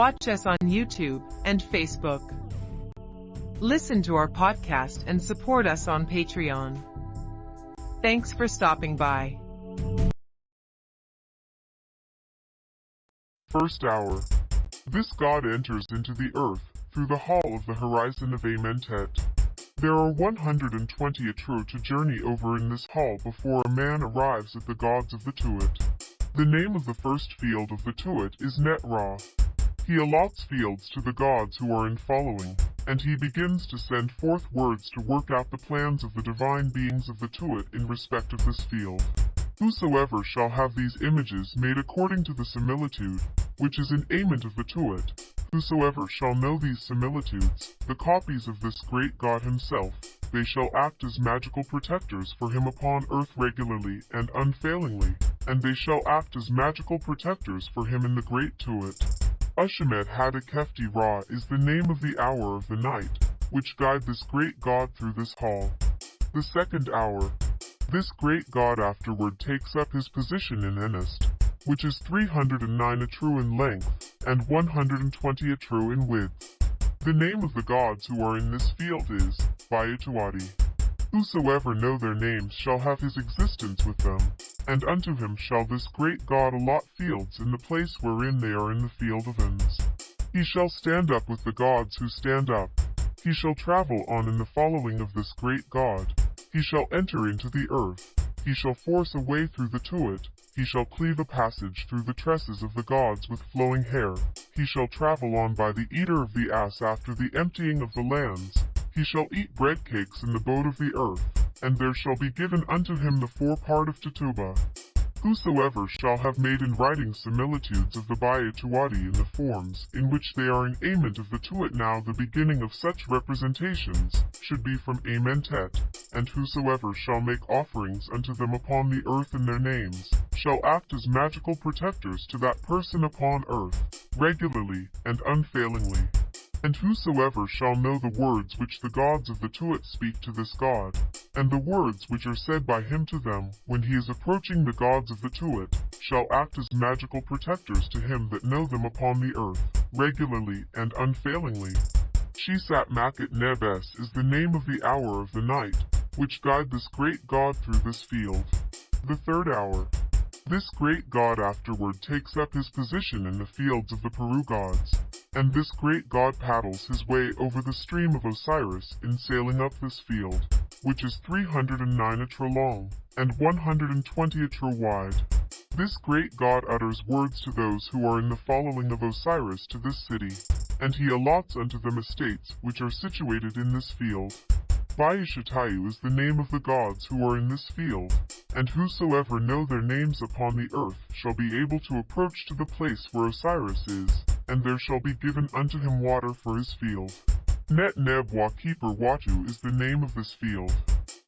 Watch us on YouTube and Facebook. Listen to our podcast and support us on Patreon. Thanks for stopping by. First hour. This god enters into the earth through the hall of the horizon of Amentet. There are 120 Atru to journey over in this hall before a man arrives at the gods of the Tuat. The name of the first field of the Tuat is Netra. He allots fields to the gods who are in following, and he begins to send forth words to work out the plans of the divine beings of the Tuat in respect of this field. Whosoever shall have these images made according to the similitude, which is in Ament of the Tuat, whosoever shall know these similitudes, the copies of this great God himself, they shall act as magical protectors for him upon earth regularly and unfailingly, and they shall act as magical protectors for him in the great Tuat. Ushemet Hadakefti Ra is the name of the hour of the night, which guide this great god through this hall. The second hour. This great god afterward takes up his position in Enest, which is 309 Atru in length, and 120 Atru in width. The name of the gods who are in this field is Bayatuadi. Whosoever know their names shall have his existence with them, and unto him shall this great God allot fields in the place wherein they are in the field of ends. He shall stand up with the gods who stand up. He shall travel on in the following of this great God. He shall enter into the earth. He shall force a way through the Tuat. He shall cleave a passage through the tresses of the gods with flowing hair. He shall travel on by the eater of the ass after the emptying of the lands. He shall eat bread cakes in the boat of the earth, and there shall be given unto him the forepart of Tituba. Whosoever shall have made in writing similitudes of the Bayatuadi in the forms in which they are in Ament of the Tuat now the beginning of such representations should be from Amentet, and whosoever shall make offerings unto them upon the earth in their names, shall act as magical protectors to that person upon earth, regularly and unfailingly. And whosoever shall know the words which the gods of the Tuat speak to this god, and the words which are said by him to them when he is approaching the gods of the Tuat, shall act as magical protectors to him that know them upon the earth, regularly and unfailingly. Shisat Makat Nebes is the name of the hour of the night, which guide this great god through this field. The third hour. This great god afterward takes up his position in the fields of the Peru gods, and this great god paddles his way over the stream of Osiris in sailing up this field, which is 309 atra long, and 120 atra wide. This great god utters words to those who are in the following of Osiris to this city, and he allots unto them estates which are situated in this field. Bayashatayu is the name of the gods who are in this field, and whosoever know their names upon the earth shall be able to approach to the place where Osiris is, and there shall be given unto him water for his field. Net Neb wa Keeper Watu is the name of this field.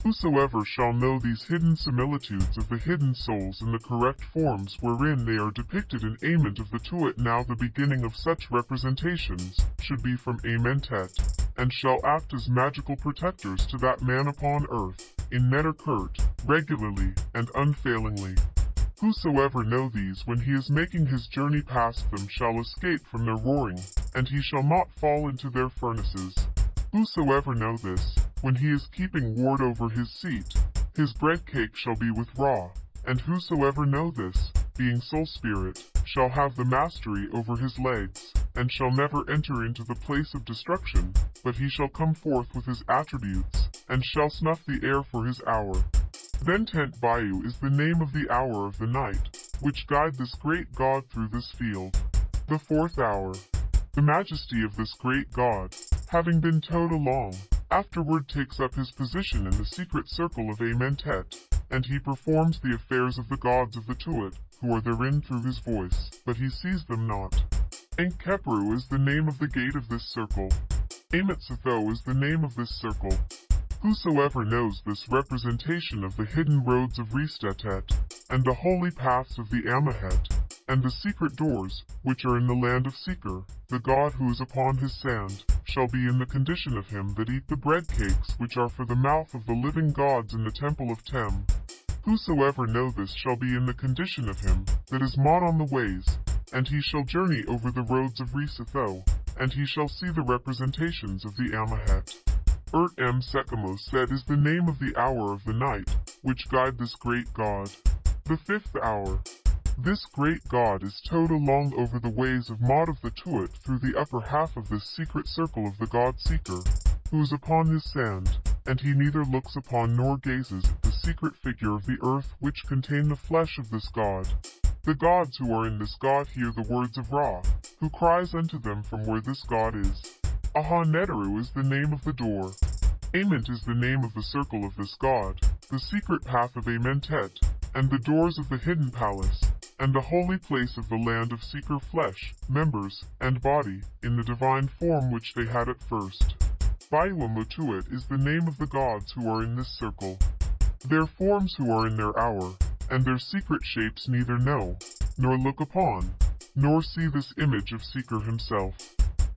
Whosoever shall know these hidden similitudes of the hidden souls in the correct forms wherein they are depicted in Ament of the Tuat now the beginning of such representations, should be from Amentet, and shall act as magical protectors to that man upon earth, in Neterkurt, regularly and unfailingly. Whosoever know these when he is making his journey past them shall escape from their roaring, and he shall not fall into their furnaces. Whosoever know this, when he is keeping ward over his seat, his bread cake shall be with Ra, and whosoever know this, being soul spirit, shall have the mastery over his legs, and shall never enter into the place of destruction, but he shall come forth with his attributes, and shall snuff the air for his hour. Then Tent Bayou is the name of the hour of the night, which guide this great god through this field. The fourth hour. The majesty of this great god, having been towed along, afterward takes up his position in the secret circle of Amentet, and he performs the affairs of the gods of the Tuat, who are therein through his voice, but he sees them not. Enkepru is the name of the gate of this circle. Amatsatho is the name of this circle, Whosoever knows this representation of the hidden roads of Ristetet, and the holy paths of the Amahet, and the secret doors, which are in the land of Seker, the God who is upon his sand, shall be in the condition of him that eat the bread cakes which are for the mouth of the living gods in the temple of Tem. Whosoever know this shall be in the condition of him that is mod on the ways, and he shall journey over the roads of Resatho, and he shall see the representations of the Amahet. Urt M. Sekamos said is the name of the hour of the night, which guide this great god. The fifth hour. This great god is towed along over the ways of Mod of the Tuat through the upper half of this secret circle of the god Seker, who is upon his sand, and he neither looks upon nor gazes at the secret figure of the earth which contain the flesh of this god. The gods who are in this god hear the words of Ra, who cries unto them from where this god is. Aha Neteru is the name of the door. Ament is the name of the circle of this god, the secret path of Amentet, and the doors of the hidden palace, and the holy place of the land of Seker flesh, members, and body, in the divine form which they had at first. Baiwa Mutuat is the name of the gods who are in this circle. Their forms who are in their hour, and their secret shapes neither know, nor look upon, nor see this image of Seker himself.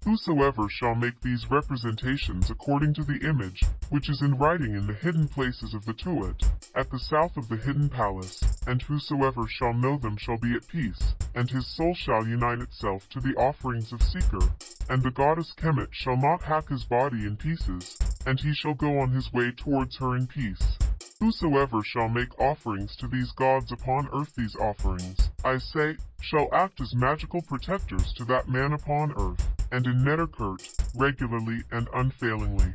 Whosoever shall make these representations according to the image, which is in writing in the hidden places of the Tuat, at the south of the hidden palace, and whosoever shall know them shall be at peace, and his soul shall unite itself to the offerings of Seker, and the goddess Kemet shall not hack his body in pieces, and he shall go on his way towards her in peace. Whosoever shall make offerings to these gods upon earth these offerings, I say, shall act as magical protectors to that man upon earth, and in Netterkurt, regularly and unfailingly.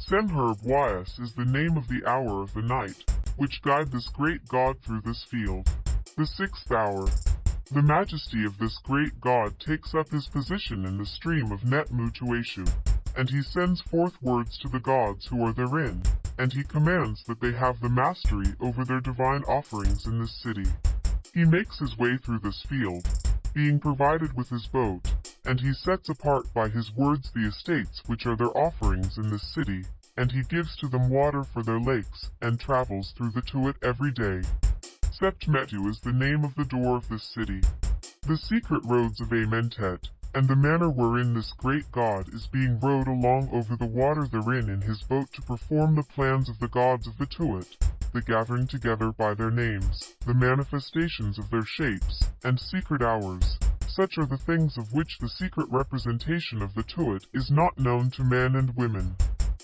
Semherb Wyas is the name of the hour of the night, which guide this great god through this field. The sixth hour. The majesty of this great god takes up his position in the stream of Net Mutueshu, and he sends forth words to the gods who are therein, and he commands that they have the mastery over their divine offerings in this city. He makes his way through this field, being provided with his boat, and he sets apart by his words the estates which are their offerings in this city, and he gives to them water for their lakes, and travels through the Tuat every day. Sept Metu is the name of the door of this city. The secret roads of Amentet, and the manner wherein this great god is being rowed along over the water therein in his boat to perform the plans of the gods of the Tuat, the gathering together by their names, the manifestations of their shapes, and secret hours. Such are the things of which the secret representation of the Tuat is not known to men and women.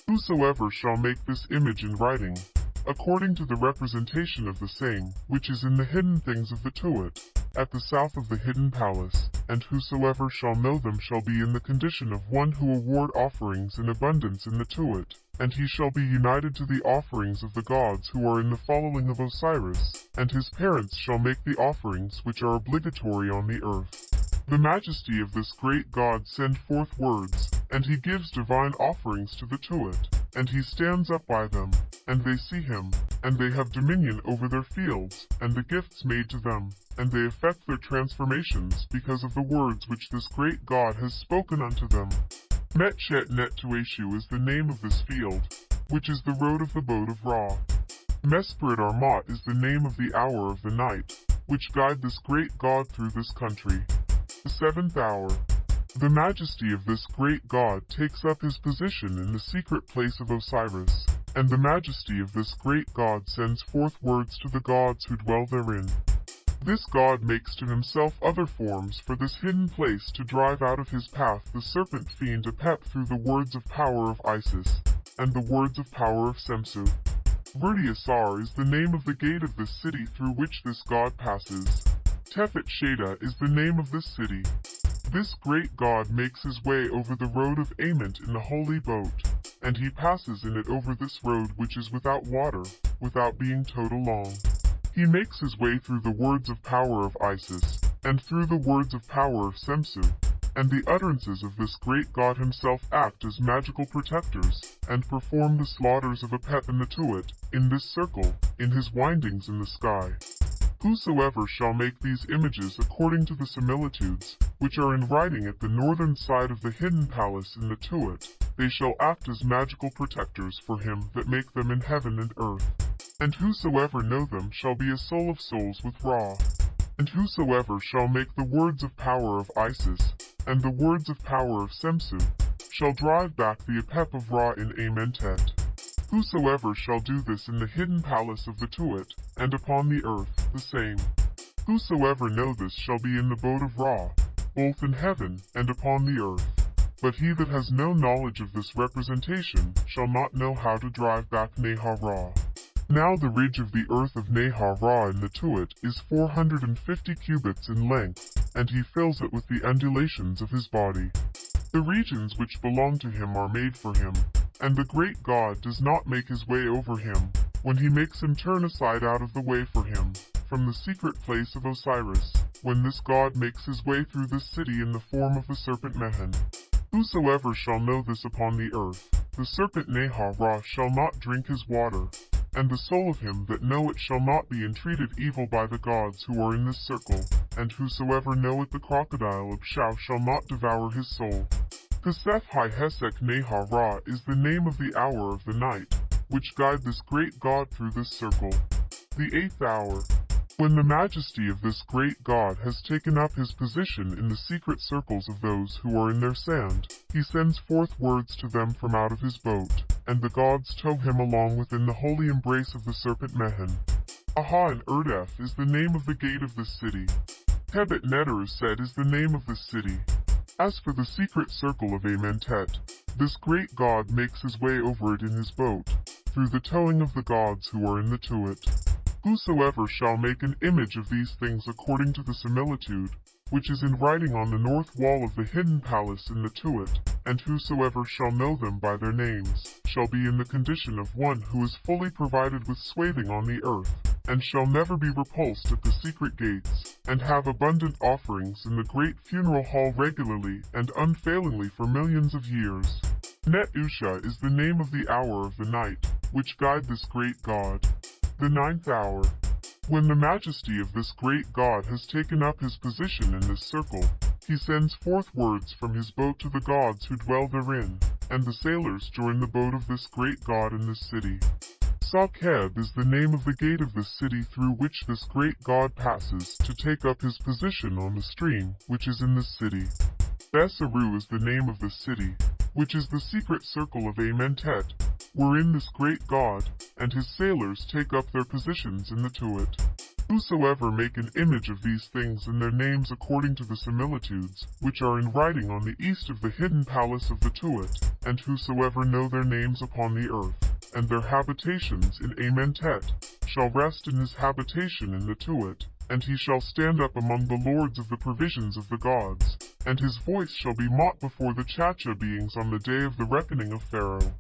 Whosoever shall make this image in writing, according to the representation of the same, which is in the hidden things of the Tuat, at the south of the hidden palace, and whosoever shall know them shall be in the condition of one who award offerings in abundance in the Tuat, and he shall be united to the offerings of the gods who are in the following of Osiris, and his parents shall make the offerings which are obligatory on the earth. The majesty of this great God send forth words, and he gives divine offerings to the Tuat, and he stands up by them, and they see him, and they have dominion over their fields, and the gifts made to them, and they effect their transformations because of the words which this great God has spoken unto them. Metchet Netueshu is the name of this field, which is the road of the boat of Ra. Mesprit Armat is the name of the hour of the night, which guide this great God through this country. The seventh hour. The majesty of this great God takes up his position in the secret place of Osiris, and the majesty of this great God sends forth words to the gods who dwell therein. This God makes to himself other forms for this hidden place to drive out of his path the serpent fiend Apep through the words of power of Isis, and the words of power of Semsu. Vertiasar is the name of the gate of this city through which this God passes. Tefet Sheda is the name of this city. This great God makes his way over the road of Ament in the holy boat, and he passes in it over this road which is without water, without being towed along. He makes his way through the words of power of Isis, and through the words of power of Semsu, and the utterances of this great God himself act as magical protectors, and perform the slaughters of Apep and the Tuat, in this circle, in his windings in the sky. Whosoever shall make these images according to the similitudes, which are in writing at the northern side of the hidden palace in the Tuat, they shall act as magical protectors for him that make them in heaven and earth. And whosoever know them shall be a soul of souls with Ra. And whosoever shall make the words of power of Isis, and the words of power of Semsu, shall drive back the Apep of Ra in Amentet. Whosoever shall do this in the hidden palace of the Tuat, and upon the earth, the same. Whosoever know this shall be in the boat of Ra, both in heaven and upon the earth. But he that has no knowledge of this representation shall not know how to drive back Nehar Ra. Now the ridge of the earth of Nehar Ra in the Tuat is 450 cubits in length, and he fills it with the undulations of his body. The regions which belong to him are made for him, and the great God does not make his way over him, when he makes him turn aside out of the way for him, from the secret place of Osiris, when this God makes his way through this city in the form of the serpent Mehen. Whosoever shall know this upon the earth, the serpent Nehar Ra shall not drink his water, and the soul of him that know it shall not be entreated evil by the gods who are in this circle, and whosoever knoweth the crocodile of Shau shall not devour his soul. Hi Hesek Nehar Ra is the name of the hour of the night, which guide this great god through this circle. The eighth hour, when the majesty of this great God has taken up his position in the secret circles of those who are in their sand, he sends forth words to them from out of his boat, and the gods tow him along within the holy embrace of the serpent Mehen. Aha and Erdef is the name of the gate of the city. Tebet Neter said is the name of the city. As for the secret circle of Amentet, this great god makes his way over it in his boat, through the towing of the gods who are in the Tuat. Whosoever shall make an image of these things according to the similitude, which is in writing on the north wall of the hidden palace in the Tuat, and whosoever shall know them by their names, shall be in the condition of one who is fully provided with swathing on the earth, and shall never be repulsed at the secret gates, and have abundant offerings in the great funeral hall regularly and unfailingly for millions of years. Net Usha is the name of the hour of the night, which guide this great God. The ninth hour. When the majesty of this great God has taken up his position in this circle, he sends forth words from his boat to the gods who dwell therein, and the sailors join the boat of this great God in this city. Sakheb is the name of the gate of the city through which this great God passes to take up his position on the stream which is in this city. Besaru is the name of the city, which is the secret circle of Amentet, wherein this great God and his sailors take up their positions in the Tuat. Whosoever make an image of these things and their names according to the similitudes, which are in writing on the east of the hidden palace of the Tuat, and whosoever know their names upon the earth, and their habitations in Amentet, shall rest in his habitation in the Tuat, and he shall stand up among the lords of the provisions of the gods, and his voice shall be mocked before the Chacha beings on the day of the reckoning of Pharaoh.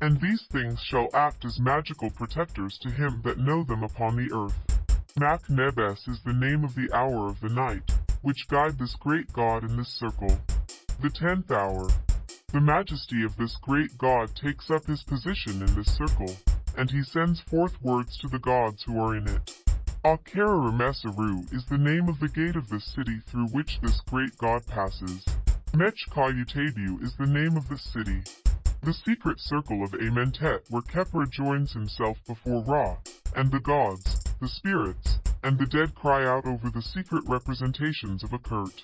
And these things shall act as magical protectors to him that know them upon the earth. Mak Nebes is the name of the hour of the night, which guide this great God in this circle. The tenth hour. The majesty of this great God takes up his position in this circle, and he sends forth words to the gods who are in it. Akaramesaru is the name of the gate of this city through which this great God passes. Mechkayutabu is the name of the city. The secret circle of Amentet where Khepra joins himself before Ra, and the gods, the spirits, and the dead cry out over the secret representations of Akert.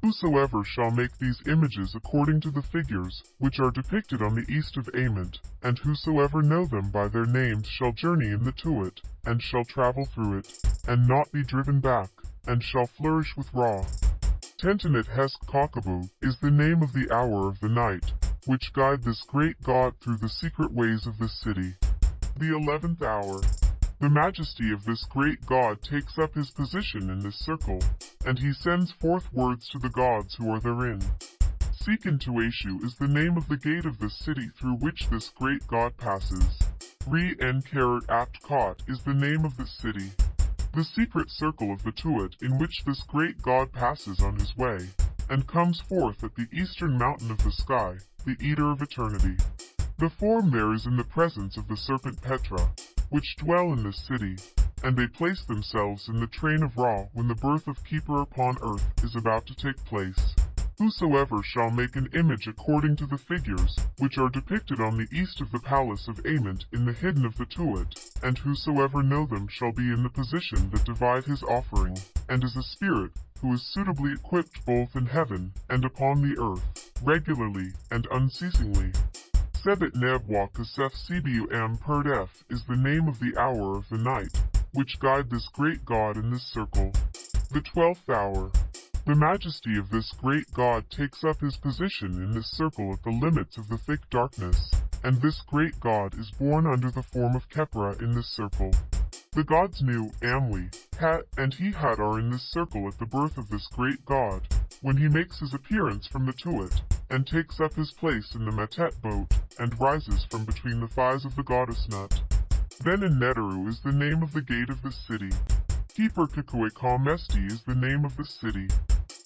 Whosoever shall make these images according to the figures, which are depicted on the east of Ament, and whosoever know them by their names shall journey in the Tuat, and shall travel through it, and not be driven back, and shall flourish with Ra. Tentinit Hesk Kakabu is the name of the hour of the night, which guide this great God through the secret ways of this city. The eleventh hour. The majesty of this great God takes up his position in this circle, and he sends forth words to the gods who are therein. Seekin Tuashu is the name of the gate of the city through which this great God passes. Re en Karat Apt Kot is the name of the city. The secret circle of the Tuat in which this great God passes on his way, and comes forth at the eastern mountain of the sky, the Eater of Eternity. The form there is in the presence of the serpent Petra, which dwell in this city, and they place themselves in the train of Ra when the birth of Keeper upon earth is about to take place. Whosoever shall make an image according to the figures, which are depicted on the east of the palace of Ament in the hidden of the Tuat, and whosoever know them shall be in the position that divide his offering, and is a spirit, who is suitably equipped both in heaven and upon the earth, regularly and unceasingly. Sebet Nebwa Kasef Cbum Perdef is the name of the hour of the night, which guide this great God in this circle. The twelfth hour. The majesty of this great God takes up his position in this circle at the limits of the thick darkness, and this great God is born under the form of Khepra in this circle. The gods Nu, Amli, Het, and Hehad are in this circle at the birth of this great God, when he makes his appearance from the Tuat, and takes up his place in the Metet boat, and rises from between the thighs of the goddess Nut. Then in Neteru is the name of the gate of the city. Keeper Kikue Mesti is the name of the city.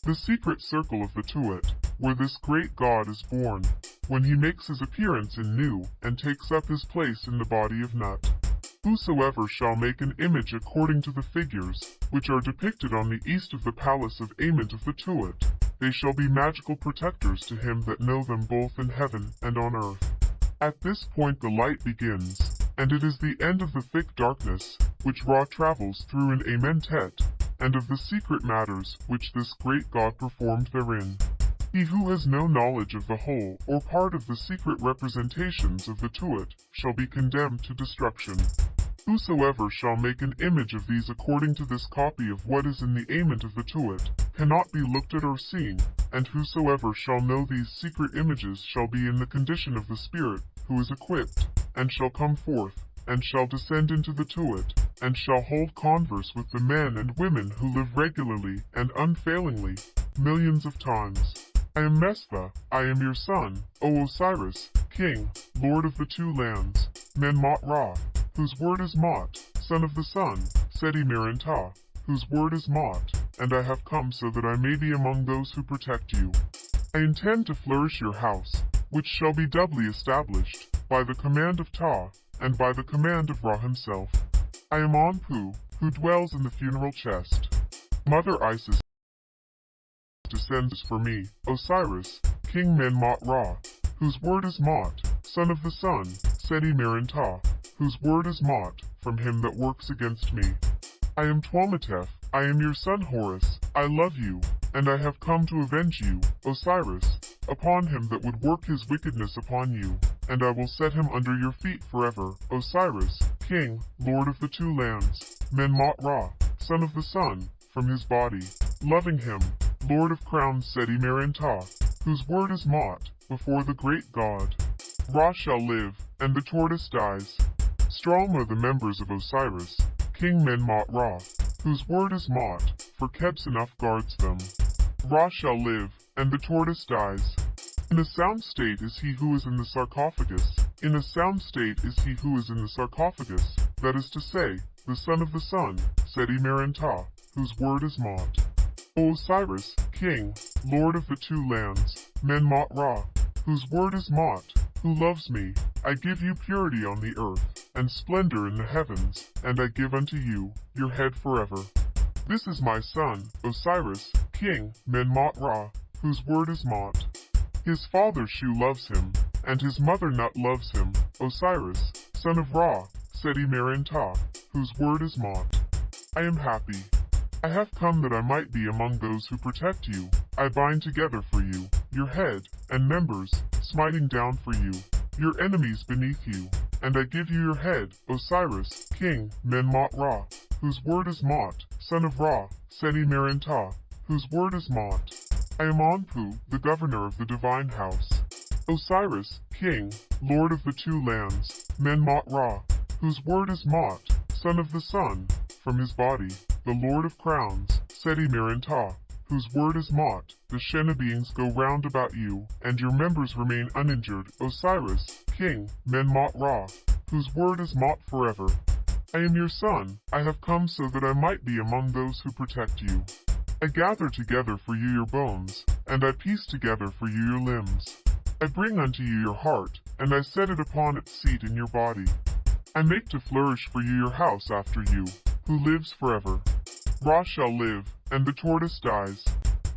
The secret circle of the Tuat, where this great god is born, when he makes his appearance in Nu, and takes up his place in the body of Nut. Whosoever shall make an image according to the figures, which are depicted on the east of the palace of Ament of the Tuat, they shall be magical protectors to him that know them both in heaven and on earth. At this point the light begins, and it is the end of the thick darkness, which Ra travels through in Amentet, and of the secret matters which this great God performed therein. He who has no knowledge of the whole or part of the secret representations of the Tuat shall be condemned to destruction. Whosoever shall make an image of these according to this copy of what is in the ament of the Tuat cannot be looked at or seen, and whosoever shall know these secret images shall be in the condition of the spirit who is equipped, and shall come forth, and shall descend into the Tuat, and shall hold converse with the men and women who live regularly and unfailingly, millions of times. I am Mestha, I am your son, O Osiris, king, lord of the two lands, Menmot Ra, whose word is Mot, son of the sun, Seti Merenptah, whose word is Mot, and I have come so that I may be among those who protect you. I intend to flourish your house, which shall be doubly established, by the command of Ta, and by the command of Ra himself. I am Anpu, who dwells in the funeral chest. Mother Isis descends for me, Osiris, King Menmot Ra, whose word is Mot, son of the sun, Seti Merenptah, whose word is Mot, from him that works against me. I am Tuametef, I am your son Horus, I love you, and I have come to avenge you, Osiris, upon him that would work his wickedness upon you, and I will set him under your feet forever, Osiris, King, Lord of the two lands, Menmot Ra, son of the sun, from his body, loving him, Lord of crowns Seti Merenptah, whose word is Mot, before the great God. Ra shall live, and the tortoise dies. Strong are the members of Osiris, King Menmot Ra, whose word is Mot, for Kebsenough guards them. Ra shall live, and the tortoise dies. In a sound state is he who is in the sarcophagus. In a sound state is he who is in the sarcophagus, that is to say, the son of the sun, Seti Merenptah, whose word is Mot. O Osiris, King, Lord of the two lands, Menmot Ra, whose word is Mot, who loves me, I give you purity on the earth, and splendor in the heavens, and I give unto you your head forever. This is my son, Osiris, King, Menmot Ra, whose word is Mot. His father Shu loves him, and his mother Nut loves him, Osiris, son of Ra, Seti Merenptah, whose word is Mot. I am happy, I have come that I might be among those who protect you. I bind together for you, your head, and members, smiting down for you, your enemies beneath you. And I give you your head, Osiris, King, Menmot Ra, whose word is Mot, son of Ra, Seti Merenptah, whose word is Mot. I am Anpu, the governor of the divine house. Osiris, King, Lord of the two lands, Menmot Ra, whose word is Mot, son of the sun, from his body the Lord of Crowns, Seti Merenptah, whose word is Mot, the Shena beings go round about you, and your members remain uninjured, Osiris, King, Menmot Ra, whose word is Mot forever. I am your son, I have come so that I might be among those who protect you. I gather together for you your bones, and I piece together for you your limbs. I bring unto you your heart, and I set it upon its seat in your body. I make to flourish for you your house after you, who lives forever. Ra shall live, and the tortoise dies.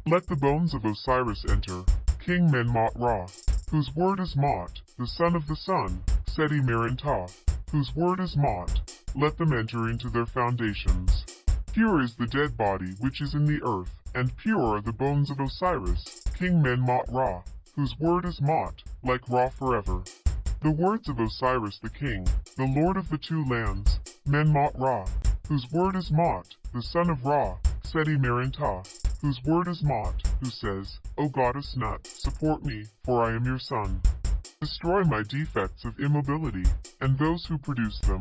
Let the bones of Osiris enter, King Menmot Ra, whose word is Mot, the son of the sun, Seti Merenptah, whose word is Mot, let them enter into their foundations. Pure is the dead body which is in the earth, and pure are the bones of Osiris, King Menmot Ra, whose word is Mot, like Ra forever. The words of Osiris the king, the lord of the two lands, Menmot Ra, whose word is Mot, the son of Ra, Seti Merenptah, whose word is Mot, who says, O goddess Nut, support me, for I am your son. Destroy my defects of immobility, and those who produce them.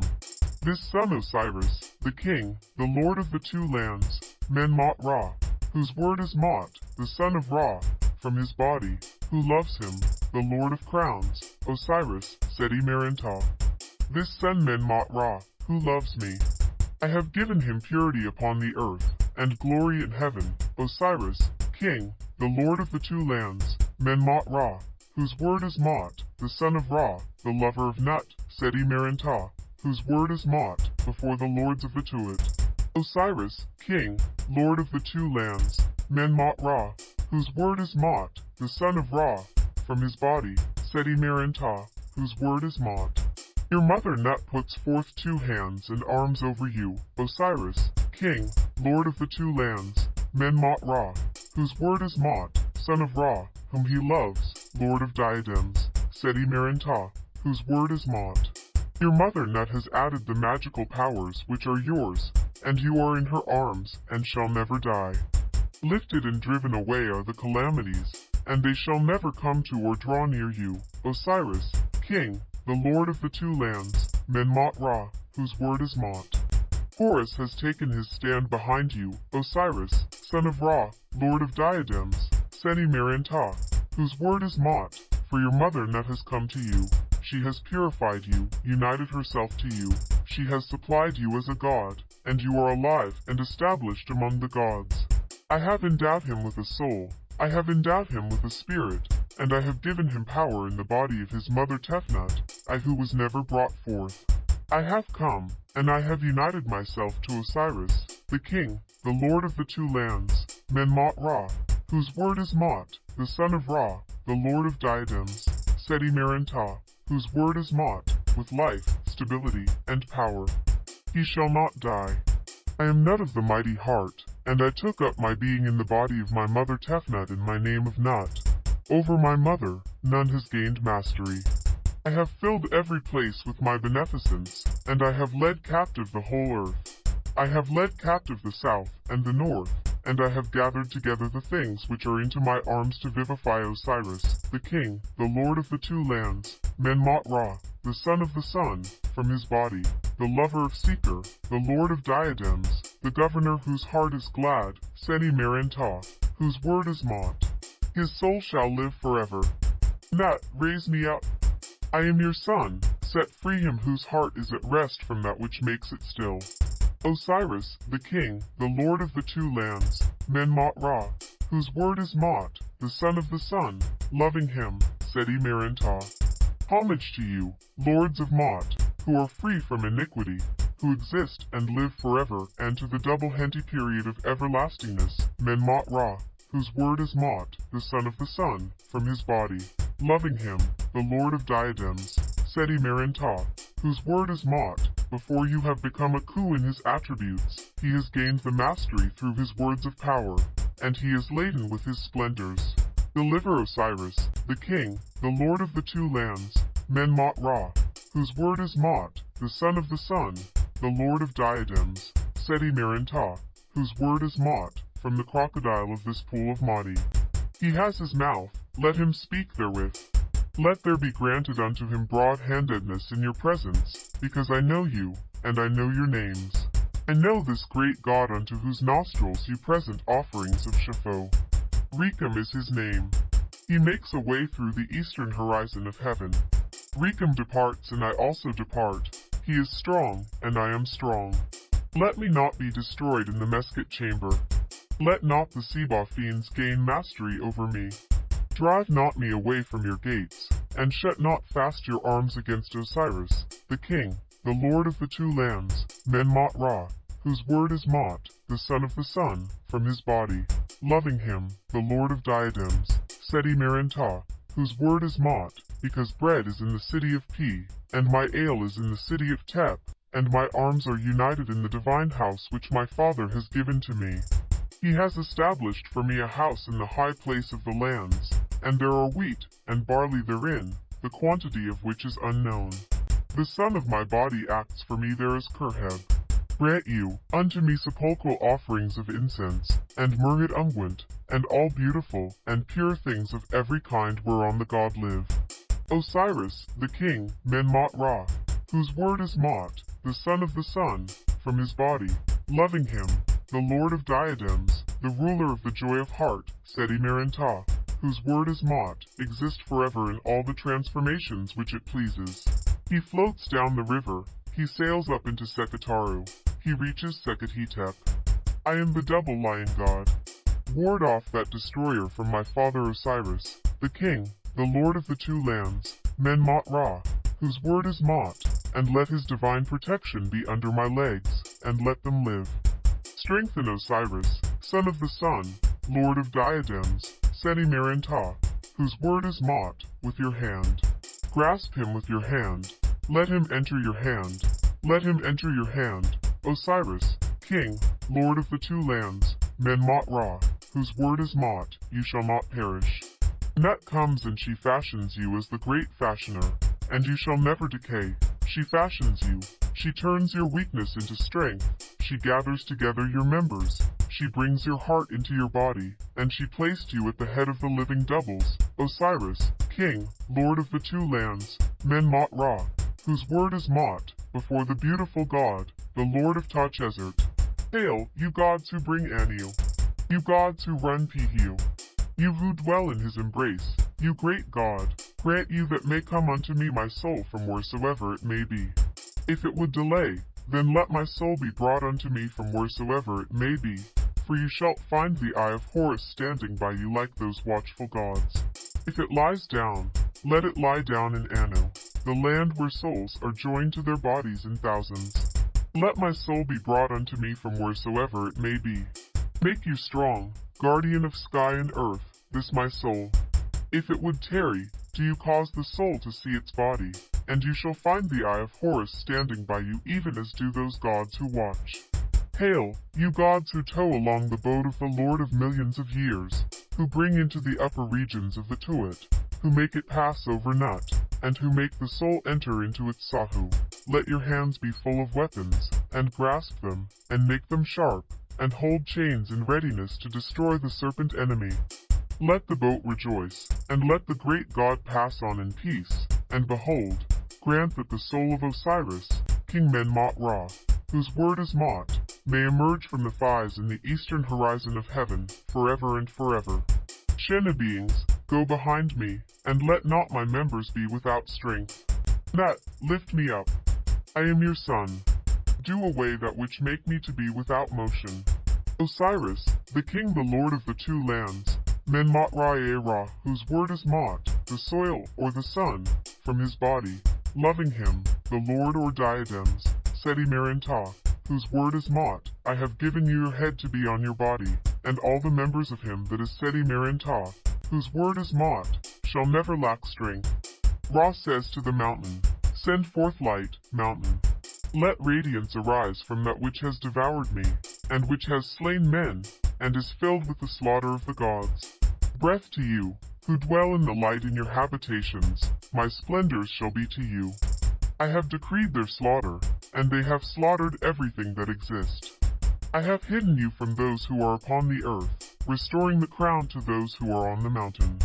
This son Osiris, the king, the lord of the two lands, Menmot Ra, whose word is Mot, the son of Ra, from his body, who loves him, the lord of crowns, Osiris, Seti Merenptah. This son Menmot Ra, who loves me. I have given him purity upon the earth, and glory in heaven, Osiris, king, the lord of the two lands, Menmot Ra, whose word is Mot, the son of Ra, the lover of Nut, Seti Merenptah, whose word is Mot, before the lords of the Osiris, king, lord of the two lands, Menmot Ra, whose word is Mot, the son of Ra, from his body, Seti Merenptah, whose word is Mot. Your mother Nut puts forth two hands and arms over you, Osiris, king, lord of the two lands, Menmot Ra, whose word is Mot, son of Ra, whom he loves, lord of diadems, Seti Merenptah, whose word is Mot. Your mother Nut has added the magical powers which are yours, and you are in her arms, and shall never die. Lifted and driven away are the calamities, and they shall never come to or draw near you, Osiris, king, the lord of the two lands, Menmot Ra, whose word is Mot. Horus has taken his stand behind you, Osiris, son of Ra, lord of diadems, Seti Merenptah, whose word is Mot, for your mother Nut has come to you. She has purified you, united herself to you. She has supplied you as a god, and you are alive and established among the gods. I have endowed him with a soul. I have endowed him with a spirit, and I have given him power in the body of his mother Tefnut, I who was never brought forth. I have come, and I have united myself to Osiris, the king, the lord of the two lands, Menmot Ra, whose word is Mot, the son of Ra, the lord of diadems, Seti Merenptah, whose word is Mot, with life, stability, and power. He shall not die. I am Nut of the mighty heart, and I took up my being in the body of my mother Tefnut in my name of Nut. Over my mother, none has gained mastery. I have filled every place with my beneficence, and I have led captive the whole earth. I have led captive the south and the north, and I have gathered together the things which are into my arms to vivify Osiris, the king, the lord of the two lands, Menmot Ra, the son of the sun, from his body, the lover of Seker, the lord of diadems, the governor whose heart is glad, Seti Merenptah, whose word is Mot. His soul shall live forever. Nut, raise me up. I am your son, set free him whose heart is at rest from that which makes it still. Osiris, the king, the lord of the two lands, Menmot Ra, whose word is Mot, the son of the sun, loving him, Seti Merenptah. Homage to you, lords of Mot, who are free from iniquity, who exist and live forever, and to the double henti period of everlastingness, Menmot Ra, whose word is Mot, the son of the sun, from his body, loving him, the lord of diadems, Seti Merenptah, whose word is Mot, before you have become a coup in his attributes, he has gained the mastery through his words of power, and he is laden with his splendors. Deliver Osiris, the king, the lord of the two lands, Menmot Ra, whose word is Mot, the son of the sun, the lord of diadems, Seti Merenptah, whose word is Mot, from the crocodile of this pool of Mati. He has his mouth, let him speak therewith. Let there be granted unto him broad-handedness in your presence, because I know you, and I know your names. I know this great God unto whose nostrils you present offerings of Shapho. Rekem is his name. He makes a way through the eastern horizon of heaven. Rekem departs and I also depart. He is strong, and I am strong. Let me not be destroyed in the Mesket chamber. Let not the Seba fiends gain mastery over me. Drive not me away from your gates, and shut not fast your arms against Osiris, the king, the lord of the two lands, Menmot Ra, whose word is Mot, the son of the sun, from his body, loving him, the lord of diadems, Seti Merenptah, whose word is Mot, because bread is in the city of Pi, and my ale is in the city of Tep, and my arms are united in the divine house which my father has given to me. He has established for me a house in the high place of the lands, and there are wheat and barley therein, the quantity of which is unknown. The son of my body acts for me there as Kerheb. Grant you unto me sepulchral offerings of incense, and myrrhed unguent, and all beautiful and pure things of every kind whereon the god live. Osiris, the king, Men-Mot Ra, whose word is Mot, the son of the sun, from his body, loving him, the lord of diadems, the ruler of the joy of heart, Seti Merenptah, whose word is Mot, exist forever in all the transformations which it pleases. He floats down the river, he sails up into Sekhetaru, he reaches Sekhet I am the double lion god. Ward off that destroyer from my father Osiris, the king, the lord of the two lands, Men-Mot Ra, whose word is Mot, and let his divine protection be under my legs, and let them live. Strengthen Osiris, son of the sun, lord of diadems, Seti Merenptah, whose word is Mot, with your hand. Grasp him with your hand. Let him enter your hand. Let him enter your hand. Osiris, king, lord of the two lands, Men-Mot Ra, whose word is Mot, you shall not perish. Nut comes and she fashions you as the great fashioner, and you shall never decay. She fashions you. She turns your weakness into strength. She gathers together your members. She brings your heart into your body, and she placed you at the head of the living doubles, Osiris, king, lord of the two lands, Men-Mot Ra, whose word is Mot, before the beautiful god, the lord of Tachezert. Hail, you gods who bring Anu. You gods who run Pihiu. You who dwell in his embrace, you great God, grant you that may come unto me my soul from wheresoever it may be. If it would delay, then let my soul be brought unto me from wheresoever it may be, for you shall find the eye of Horus standing by you like those watchful gods. If it lies down, let it lie down in Anu, the land where souls are joined to their bodies in thousands. Let my soul be brought unto me from wheresoever it may be. Make you strong, guardian of sky and earth, this my soul. If it would tarry, do you cause the soul to see its body, and you shall find the eye of Horus standing by you even as do those gods who watch. Hail, you gods who tow along the boat of the Lord of millions of years, who bring into the upper regions of the Tuat, who make it pass over Nut, and who make the soul enter into its Sahu. Let your hands be full of weapons, and grasp them, and make them sharp, and hold chains in readiness to destroy the serpent enemy. Let the boat rejoice, and let the great God pass on in peace, and behold, grant that the soul of Osiris, King Men-Mot Ra, whose word is Mot, may emerge from the thighs in the eastern horizon of heaven, forever and forever. Shena beings, go behind me, and let not my members be without strength. Nut, lift me up. I am your son. Do away that which make me to be without motion. Osiris, the king the lord of the two lands, Men-Mot Ra, whose word is Mot, the soil or the sun, from his body, loving him, the lord or diadems, Seti Merenptah, whose word is Mot, I have given you your head to be on your body, and all the members of him that is Seti Merenptah, whose word is Mot, shall never lack strength. Ra says to the mountain, Send forth light, mountain. Let radiance arise from that which has devoured me, and which has slain men, and is filled with the slaughter of the gods. Breath to you, who dwell in the light in your habitations, my splendors shall be to you. I have decreed their slaughter, and they have slaughtered everything that exists. I have hidden you from those who are upon the earth, restoring the crown to those who are on the mountain.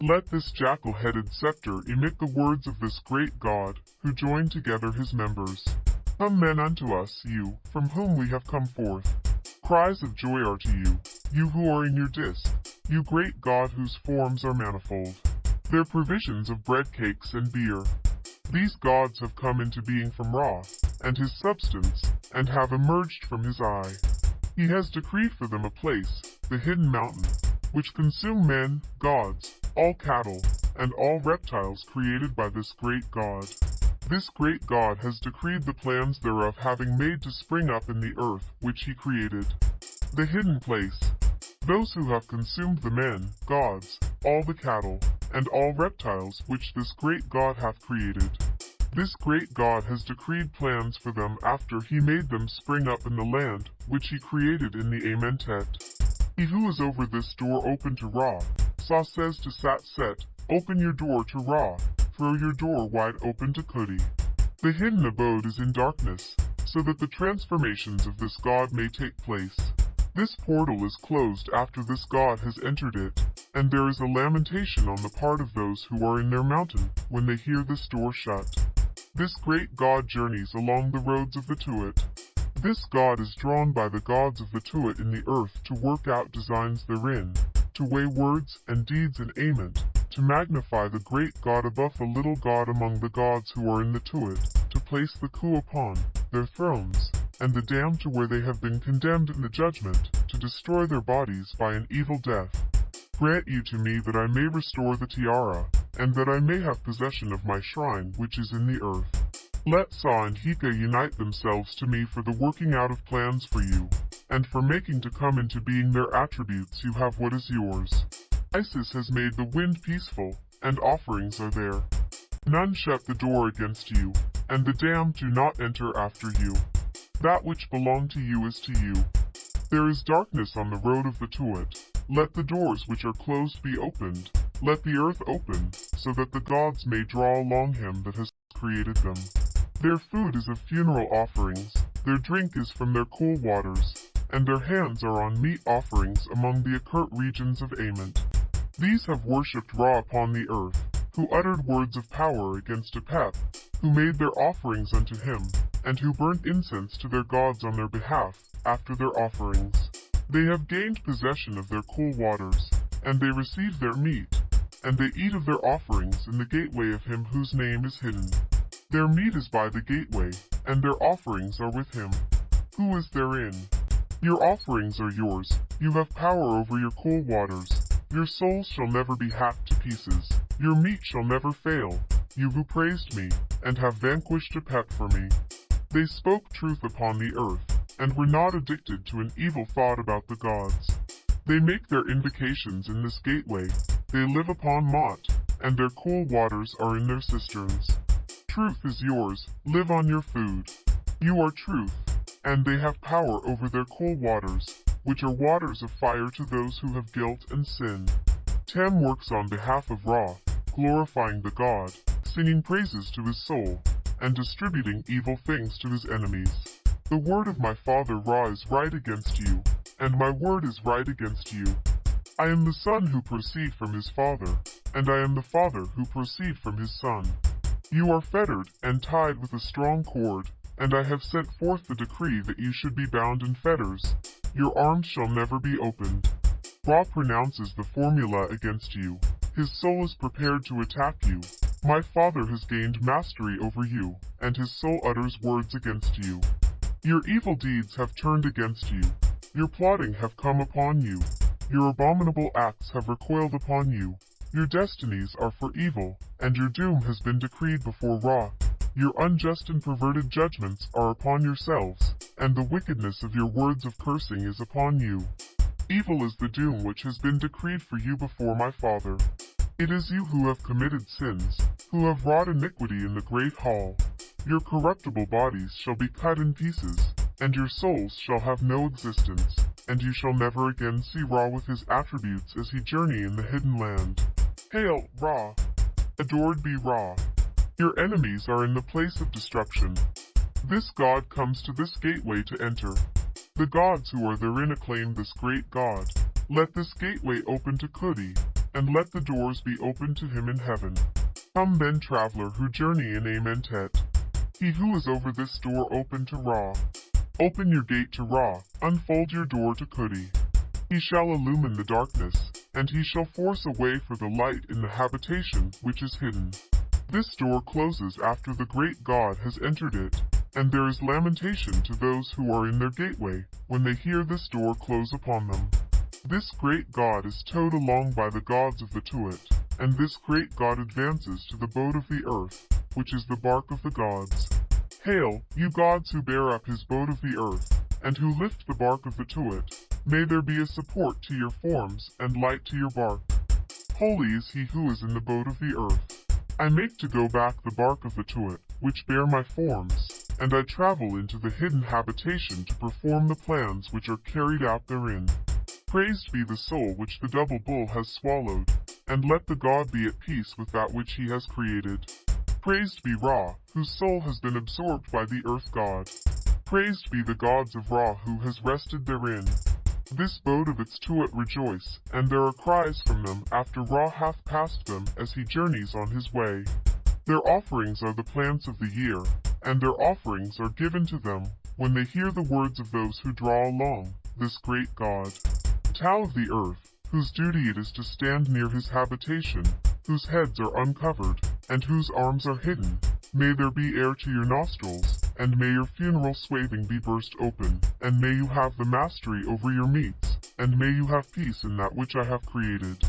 Let this jackal-headed scepter emit the words of this great God, who joined together his members. Come men unto us, you, from whom we have come forth. Cries of joy are to you, you who are in your disk, you great God whose forms are manifold. Their provisions of bread cakes and beer, these gods have come into being from Ra, and his substance, and have emerged from his eye. He has decreed for them a place, the hidden mountain, which consume men, gods, all cattle, and all reptiles created by this great God. This great God has decreed the plans thereof having made to spring up in the earth, which he created. The hidden place. Those who have consumed the men, gods, all the cattle, and all reptiles which this great God hath created. This great God has decreed plans for them after he made them spring up in the land, which he created in the Amentet. He who is over this door open to Ra, Sa says to Sat Set, Open your door to Ra, throw your door wide open to Kuti. The hidden abode is in darkness. so that the transformations of this god may take place. This portal is closed after this god has entered it, and there is a lamentation on the part of those who are in their mountain when they hear this door shut. This great god journeys along the roads of the Tuat. This god is drawn by the gods of the Tuat in the earth to work out designs therein, to weigh words and deeds in Ament, to magnify the great God above the little God among the gods who are in the Tuat, to place the Khu upon their thrones, and the damned to where they have been condemned in the judgment, to destroy their bodies by an evil death. Grant you to me that I may restore the tiara, and that I may have possession of my shrine which is in the earth. Let Sa and Hika unite themselves to me for the working out of plans for you, and for making to come into being their attributes you have what is yours. Isis has made the wind peaceful, and offerings are there. None shut the door against you, and the damned do not enter after you. That which belonged to you is to you. There is darkness on the road of the Tuat. Let the doors which are closed be opened. Let the earth open, so that the gods may draw along him that has created them. Their food is of funeral offerings, their drink is from their cool waters, and their hands are on meat offerings among the occult regions of Ament. These have worshipped Ra upon the earth, who uttered words of power against Apep, who made their offerings unto him, and who burnt incense to their gods on their behalf, after their offerings. They have gained possession of their cool waters, and they receive their meat, and they eat of their offerings in the gateway of him whose name is hidden. Their meat is by the gateway, and their offerings are with him. Who is therein? Your offerings are yours, you have power over your cool waters, your souls shall never be hacked to pieces. Your meat shall never fail. You who praised me, and have vanquished Apep for me. They spoke truth upon the earth, and were not addicted to an evil thought about the gods. They make their invocations in this gateway. They live upon Mot, and their cool waters are in their cisterns. Truth is yours, live on your food. You are truth, and they have power over their cool waters which are waters of fire to those who have guilt and sin. Tem works on behalf of Ra, glorifying the God, singing praises to his soul, and distributing evil things to his enemies. The word of my father Ra is right against you, and my word is right against you. I am the son who proceed from his father, and I am the father who proceed from his son. You are fettered and tied with a strong cord, and I have sent forth the decree that you should be bound in fetters, your arms shall never be opened. Ra pronounces the formula against you. His soul is prepared to attack you. My father has gained mastery over you, and his soul utters words against you. Your evil deeds have turned against you. Your plotting have come upon you. Your abominable acts have recoiled upon you. Your destinies are for evil, and your doom has been decreed before Ra. Your unjust and perverted judgments are upon yourselves, and the wickedness of your words of cursing is upon you. Evil is the doom which has been decreed for you before my Father. It is you who have committed sins, who have wrought iniquity in the great hall. Your corruptible bodies shall be cut in pieces, and your souls shall have no existence, and you shall never again see Ra with his attributes as he journey in the hidden land. Hail, Ra! Adored be Ra! Your enemies are in the place of destruction. This God comes to this gateway to enter. The gods who are therein acclaim this great God. Let this gateway open to Khuti, and let the doors be opened to him in heaven. Come then, traveler who journey in Amentet. He who is over this door open to Ra. Open your gate to Ra, unfold your door to Khuti. He shall illumine the darkness, and he shall force a way for the light in the habitation which is hidden. This door closes after the great God has entered it, and there is lamentation to those who are in their gateway, when they hear this door close upon them. This great God is towed along by the gods of the Tuat, and this great God advances to the boat of the earth, which is the bark of the gods. Hail, you gods who bear up his boat of the earth, and who lift the bark of the Tuat. May there be a support to your forms, and light to your bark. Holy is he who is in the boat of the earth. I make to go back the bark of the Tuat, which bear my forms, and I travel into the hidden habitation to perform the plans which are carried out therein. Praised be the soul which the double bull has swallowed, and let the god be at peace with that which he has created. Praised be Ra, whose soul has been absorbed by the earth god. Praised be the gods of Ra who has rested therein. This boat of its Tuat rejoice, and there are cries from them after Ra hath passed them as he journeys on his way. Their offerings are the plants of the year, and their offerings are given to them when they hear the words of those who draw along this great God. Tau of the earth, whose duty it is to stand near his habitation, whose heads are uncovered, and whose arms are hidden, may there be air to your nostrils, and may your funeral swathing be burst open, and may you have the mastery over your meats, and may you have peace in that which I have created.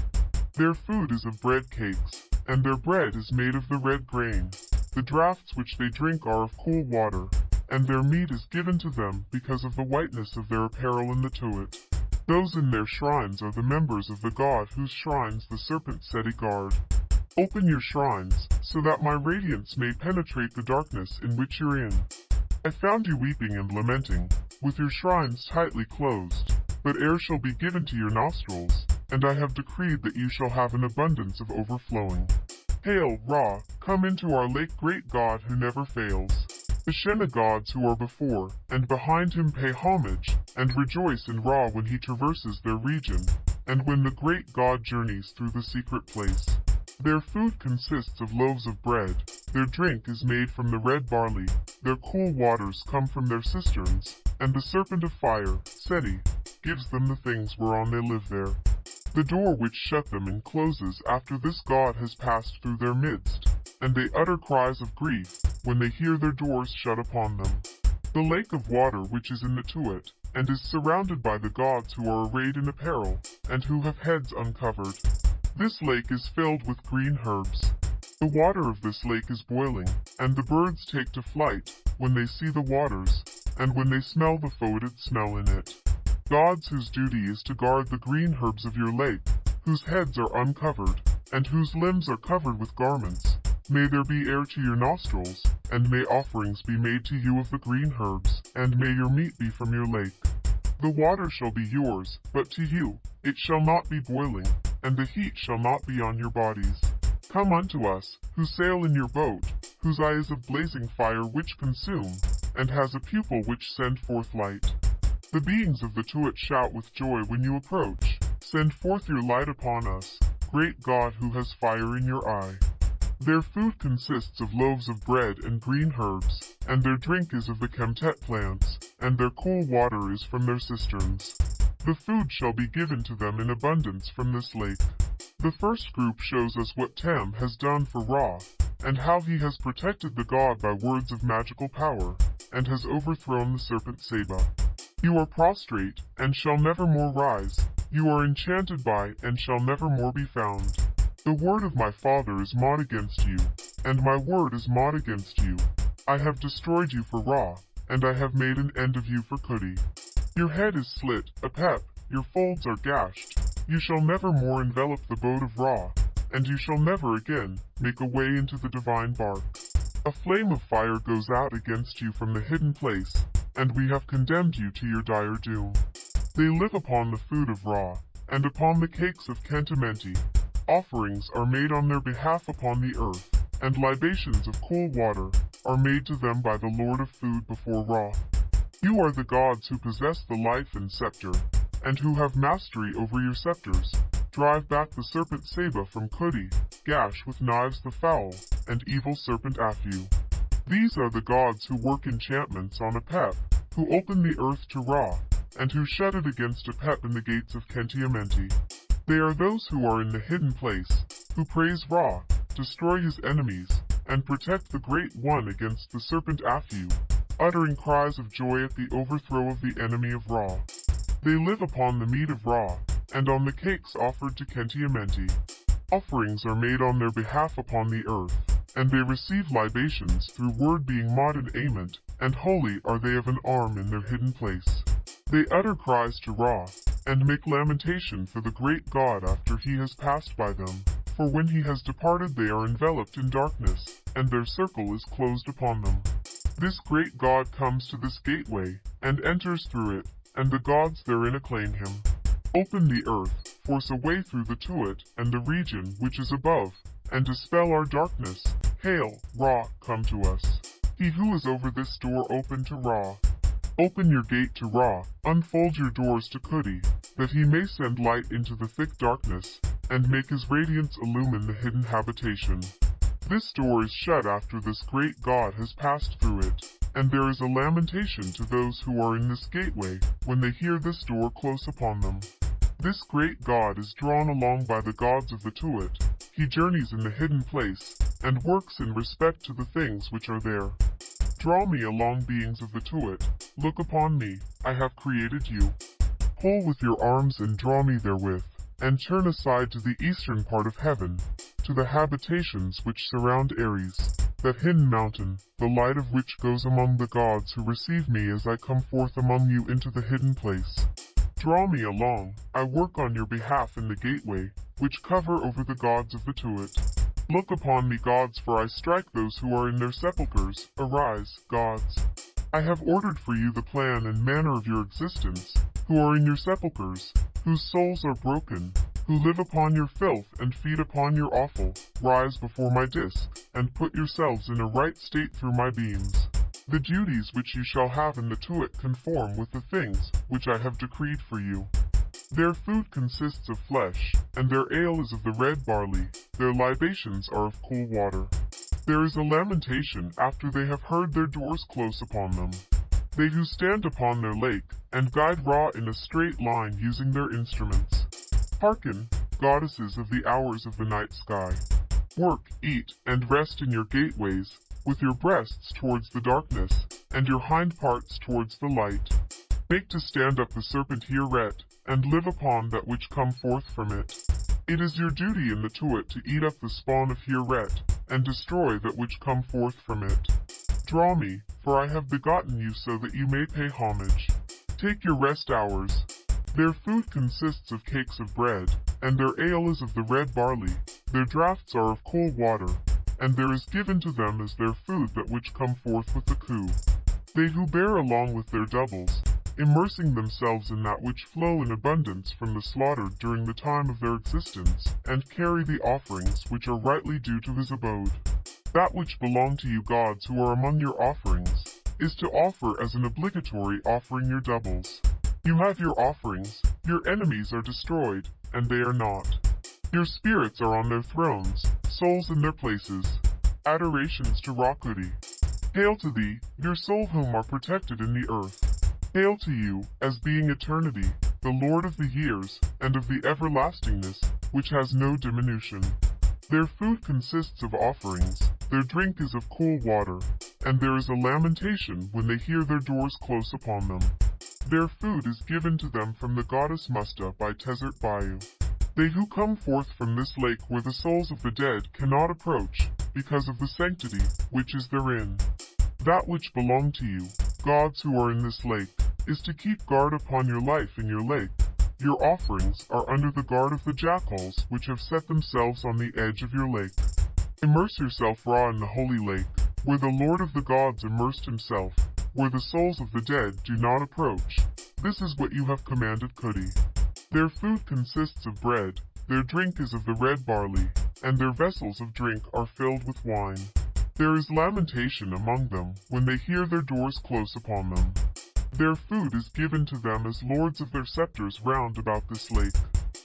Their food is of bread cakes, and their bread is made of the red grain. The draughts which they drink are of cool water, and their meat is given to them because of the whiteness of their apparel in the Tuat. Those in their shrines are the members of the god whose shrines the serpent Seti guard. Open your shrines, so that my radiance may penetrate the darkness in which you're in. I found you weeping and lamenting, with your shrines tightly closed, but air shall be given to your nostrils, and I have decreed that you shall have an abundance of overflowing. Hail, Ra, come into our lake great God who never fails. The Shena gods who are before and behind him pay homage, and rejoice in Ra when he traverses their region, and when the great God journeys through the secret place. Their food consists of loaves of bread, their drink is made from the red barley, their cool waters come from their cisterns, and the serpent of fire, Seti, gives them the things whereon they live there. The door which shut them in closes after this God has passed through their midst, and they utter cries of grief when they hear their doors shut upon them. The lake of water which is in the Tuat, and is surrounded by the gods who are arrayed in apparel, and who have heads uncovered. This lake is filled with green herbs. The water of this lake is boiling, and the birds take to flight when they see the waters, and when they smell the foetid smell in it. Gods whose duty is to guard the green herbs of your lake, whose heads are uncovered, and whose limbs are covered with garments. May there be air to your nostrils, and may offerings be made to you of the green herbs, and may your meat be from your lake. The water shall be yours, but to you it shall not be boiling, and the heat shall not be on your bodies. Come unto us, who sail in your boat, whose eye is of blazing fire which consume, and has a pupil which send forth light. The beings of the Tuat shout with joy when you approach. Send forth your light upon us, great God who has fire in your eye. Their food consists of loaves of bread and green herbs, and their drink is of the Kemtet plants, and their cool water is from their cisterns. The food shall be given to them in abundance from this lake. The first group shows us what Tem has done for Ra, and how he has protected the god by words of magical power, and has overthrown the serpent Saba. You are prostrate, and shall never more rise. You are enchanted by, and shall never more be found. The word of my father is Mod against you, and my word is Mod against you. I have destroyed you for Ra, and I have made an end of you for Khuti. Your head is slit, Apep, your folds are gashed. You shall never more envelop the boat of Ra, and you shall never again make a way into the divine bark. A flame of fire goes out against you from the hidden place, and we have condemned you to your dire doom. They live upon the food of Ra, and upon the cakes of Khenti-Amenti. Offerings are made on their behalf upon the earth, and libations of cool water are made to them by the Lord of food before Ra. You are the gods who possess the life and scepter, and who have mastery over your scepters. Drive back the serpent Saba from Khuti, gash with knives the foul, and evil serpent Aphu. These are the gods who work enchantments on Apep, who open the earth to Ra, and who shut it against Apep in the gates of Khenti-Amenti. They are those who are in the hidden place, who praise Ra, destroy his enemies, and protect the Great One against the serpent Aphu, uttering cries of joy at the overthrow of the enemy of Ra. They live upon the meat of Ra, and on the cakes offered to Khenti-Amenti. Offerings are made on their behalf upon the earth, and they receive libations through word being mod and ament, and holy are they of an arm in their hidden place. They utter cries to Ra, and make lamentation for the great God after he has passed by them, for when he has departed they are enveloped in darkness, and their circle is closed upon them. This great God comes to this gateway, and enters through it, and the gods therein acclaim him. Open the earth, force a way through the Tuat and the region which is above, and dispel our darkness. Hail, Ra, come to us. He who is over this door open to Ra. Open your gate to Ra, unfold your doors to Khuti, that he may send light into the thick darkness, and make his radiance illumine the hidden habitation. This door is shut after this great god has passed through it, and there is a lamentation to those who are in this gateway, when they hear this door close upon them. This great god is drawn along by the gods of the Tuat. He journeys in the hidden place, and works in respect to the things which are there. Draw me along beings of the Tuat, look upon me, I have created you. Pull with your arms and draw me therewith, and turn aside to the eastern part of heaven, to the habitations which surround Ares, that hidden mountain, the light of which goes among the gods who receive me as I come forth among you into the hidden place. Draw me along, I work on your behalf in the gateway, which cover over the gods of the Tuat. Look upon me, gods, for I strike those who are in their sepulchres. Arise, gods. I have ordered for you the plan and manner of your existence, who are in your sepulchres, whose souls are broken, who live upon your filth and feed upon your offal. Rise before my disk, and put yourselves in a right state through my beams. The duties which you shall have in the Tuat conform with the things which I have decreed for you. Their food consists of flesh, and their ale is of the red barley, their libations are of cool water. There is a lamentation after they have heard their doors close upon them. They who stand upon their lake, and guide Ra in a straight line using their instruments. Hearken, goddesses of the hours of the night sky. Work, eat, and rest in your gateways, with your breasts towards the darkness, and your hind parts towards the light. Make to stand up the serpent Hieret, and live upon that which come forth from it. It is your duty in the Tuat to eat up the spawn of Hieret, and destroy that which come forth from it. Draw me, for I have begotten you so that you may pay homage. Take your rest hours. Their food consists of cakes of bread, and their ale is of the red barley. Their draughts are of cold water, and there is given to them as their food that which come forth with the coup. They who bear along with their doubles, immersing themselves in that which flow in abundance from the slaughtered during the time of their existence, and carry the offerings which are rightly due to his abode. That which belong to you gods who are among your offerings, is to offer as an obligatory offering your doubles. You have your offerings, your enemies are destroyed, and they are not. Your spirits are on their thrones, souls in their places. Adorations to Ra-Khuti. Hail to thee, your soul whom are protected in the earth. Hail to you, as being eternity, the Lord of the years, and of the everlastingness, which has no diminution. Their food consists of offerings, their drink is of cool water, and there is a lamentation when they hear their doors close upon them. Their food is given to them from the goddess Musta by Tezert Bayu. They who come forth from this lake where the souls of the dead cannot approach, because of the sanctity which is therein. That which belong to you, gods who are in this lake, is to keep guard upon your life in your lake. Your offerings are under the guard of the jackals which have set themselves on the edge of your lake. Immerse yourself Ra in the holy lake, where the Lord of the gods immersed himself, where the souls of the dead do not approach. This is what you have commanded Khuti. Their food consists of bread, their drink is of the red barley, and their vessels of drink are filled with wine. There is lamentation among them when they hear their doors close upon them. Their food is given to them as lords of their scepters round about this lake.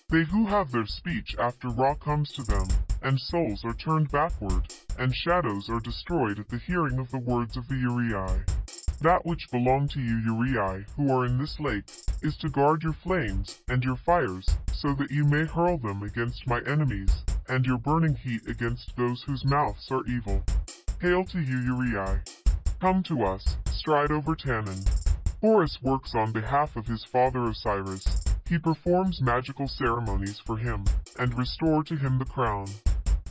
They who have their speech after Ra comes to them, and souls are turned backward, and shadows are destroyed at the hearing of the words of the Uriai. That which belong to you Uriai, who are in this lake, is to guard your flames and your fires, so that you may hurl them against my enemies, and your burning heat against those whose mouths are evil. Hail to you, Uriai. Come to us, stride over Tannin. Horus works on behalf of his father Osiris. He performs magical ceremonies for him, and restore to him the crown.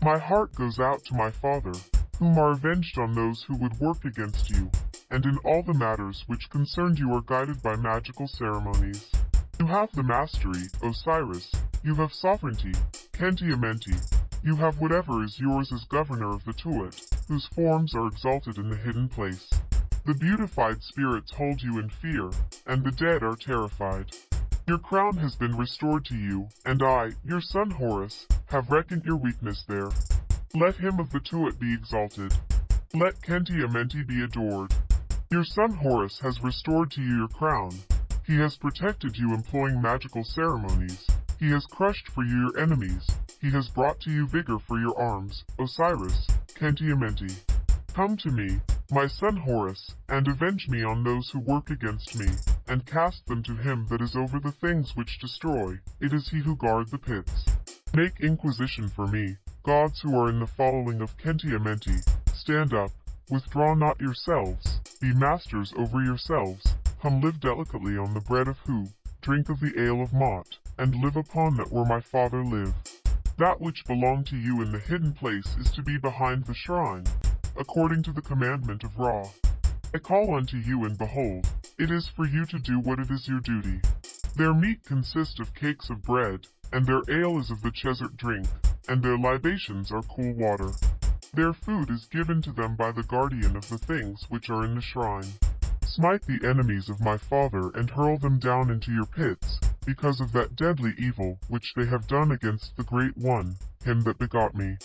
My heart goes out to my father, whom are avenged on those who would work against you, and in all the matters which concern you are guided by magical ceremonies. You have the mastery, Osiris, you have sovereignty, Khenti Amenti, you have whatever is yours as governor of the Tuat, whose forms are exalted in the hidden place. The beautified spirits hold you in fear, and the dead are terrified. Your crown has been restored to you, and I, your son Horus, have reckoned your weakness there. Let him of the Tuat be exalted. Let Khenti Amenti be adored. Your son Horus has restored to you your crown. He has protected you employing magical ceremonies. He has crushed for you your enemies. He has brought to you vigor for your arms, Osiris, Khenti-Amenti. Come to me, my son Horus, and avenge me on those who work against me, and cast them to him that is over the things which destroy. It is he who guard the pits. Make inquisition for me, gods who are in the following of Khenti-Amenti. Stand up, withdraw not yourselves, be masters over yourselves. Come live delicately on the bread of Hu, drink of the ale of Mot, and live upon that where my father lived. That which belonged to you in the hidden place is to be behind the shrine, according to the commandment of Ra. I call unto you, and behold, it is for you to do what it is your duty. Their meat consists of cakes of bread, and their ale is of the chesert drink, and their libations are cool water. Their food is given to them by the guardian of the things which are in the shrine. Smite the enemies of my father and hurl them down into your pits, because of that deadly evil which they have done against the Great One, him that begot me.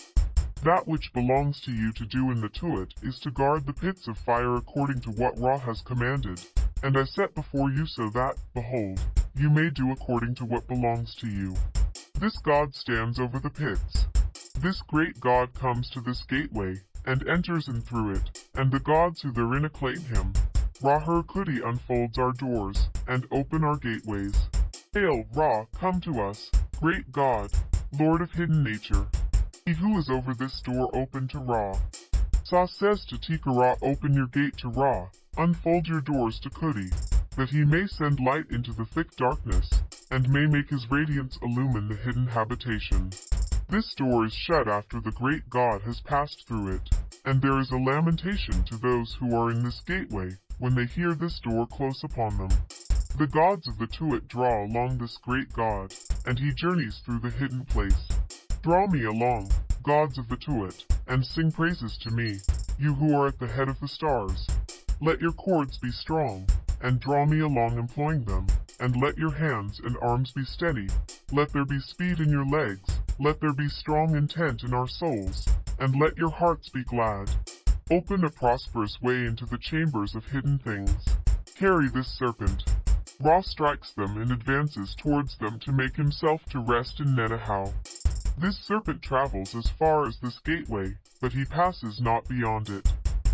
That which belongs to you to do in the Tuat is to guard the pits of fire according to what Ra has commanded. And I set before you so that, behold, you may do according to what belongs to you. This God stands over the pits. This great God comes to this gateway, and enters in through it, and the gods who therein acclaim him. Ra-Her-Khuti unfolds our doors, and open our gateways. Hail, Ra, come to us, great God, Lord of hidden nature. He who is over this door open to Ra. Sa says to Tika Ra open your gate to Ra, unfold your doors to Khuti, that he may send light into the thick darkness, and may make his radiance illumine the hidden habitation. This door is shut after the great God has passed through it, and there is a lamentation to those who are in this gateway, when they hear this door close upon them. The gods of the Tuat draw along this great God, and he journeys through the hidden place. Draw me along, gods of the Tuat, and sing praises to me, you who are at the head of the stars. Let your cords be strong, and draw me along employing them, and let your hands and arms be steady. Let there be speed in your legs, let there be strong intent in our souls, and let your hearts be glad. Open a prosperous way into the chambers of hidden things. Carry this serpent, Ra strikes them and advances towards them to make himself to rest in Nenahau. This serpent travels as far as this gateway, but he passes not beyond it.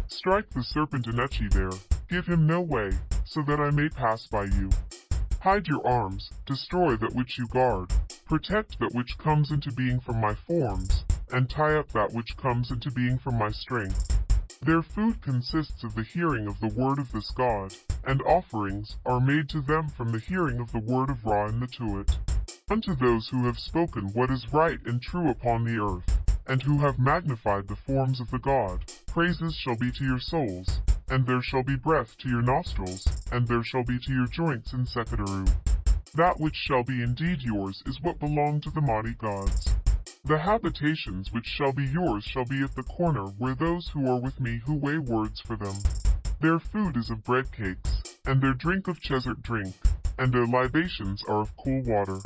Strike the serpent Anuchi there, give him no way, so that I may pass by you. Hide your arms, destroy that which you guard, protect that which comes into being from my forms, and tie up that which comes into being from my strength. Their food consists of the hearing of the word of this God, and offerings are made to them from the hearing of the word of Ra in the Tuat. Unto those who have spoken what is right and true upon the earth, and who have magnified the forms of the God, praises shall be to your souls, and there shall be breath to your nostrils, and there shall be to your joints in Sekhet-Aaru. That which shall be indeed yours is what belonged to the mighty gods. The habitations which shall be yours shall be at the corner where those who are with me who weigh words for them. Their food is of bread cakes, and their drink of chesert drink, and their libations are of cool water.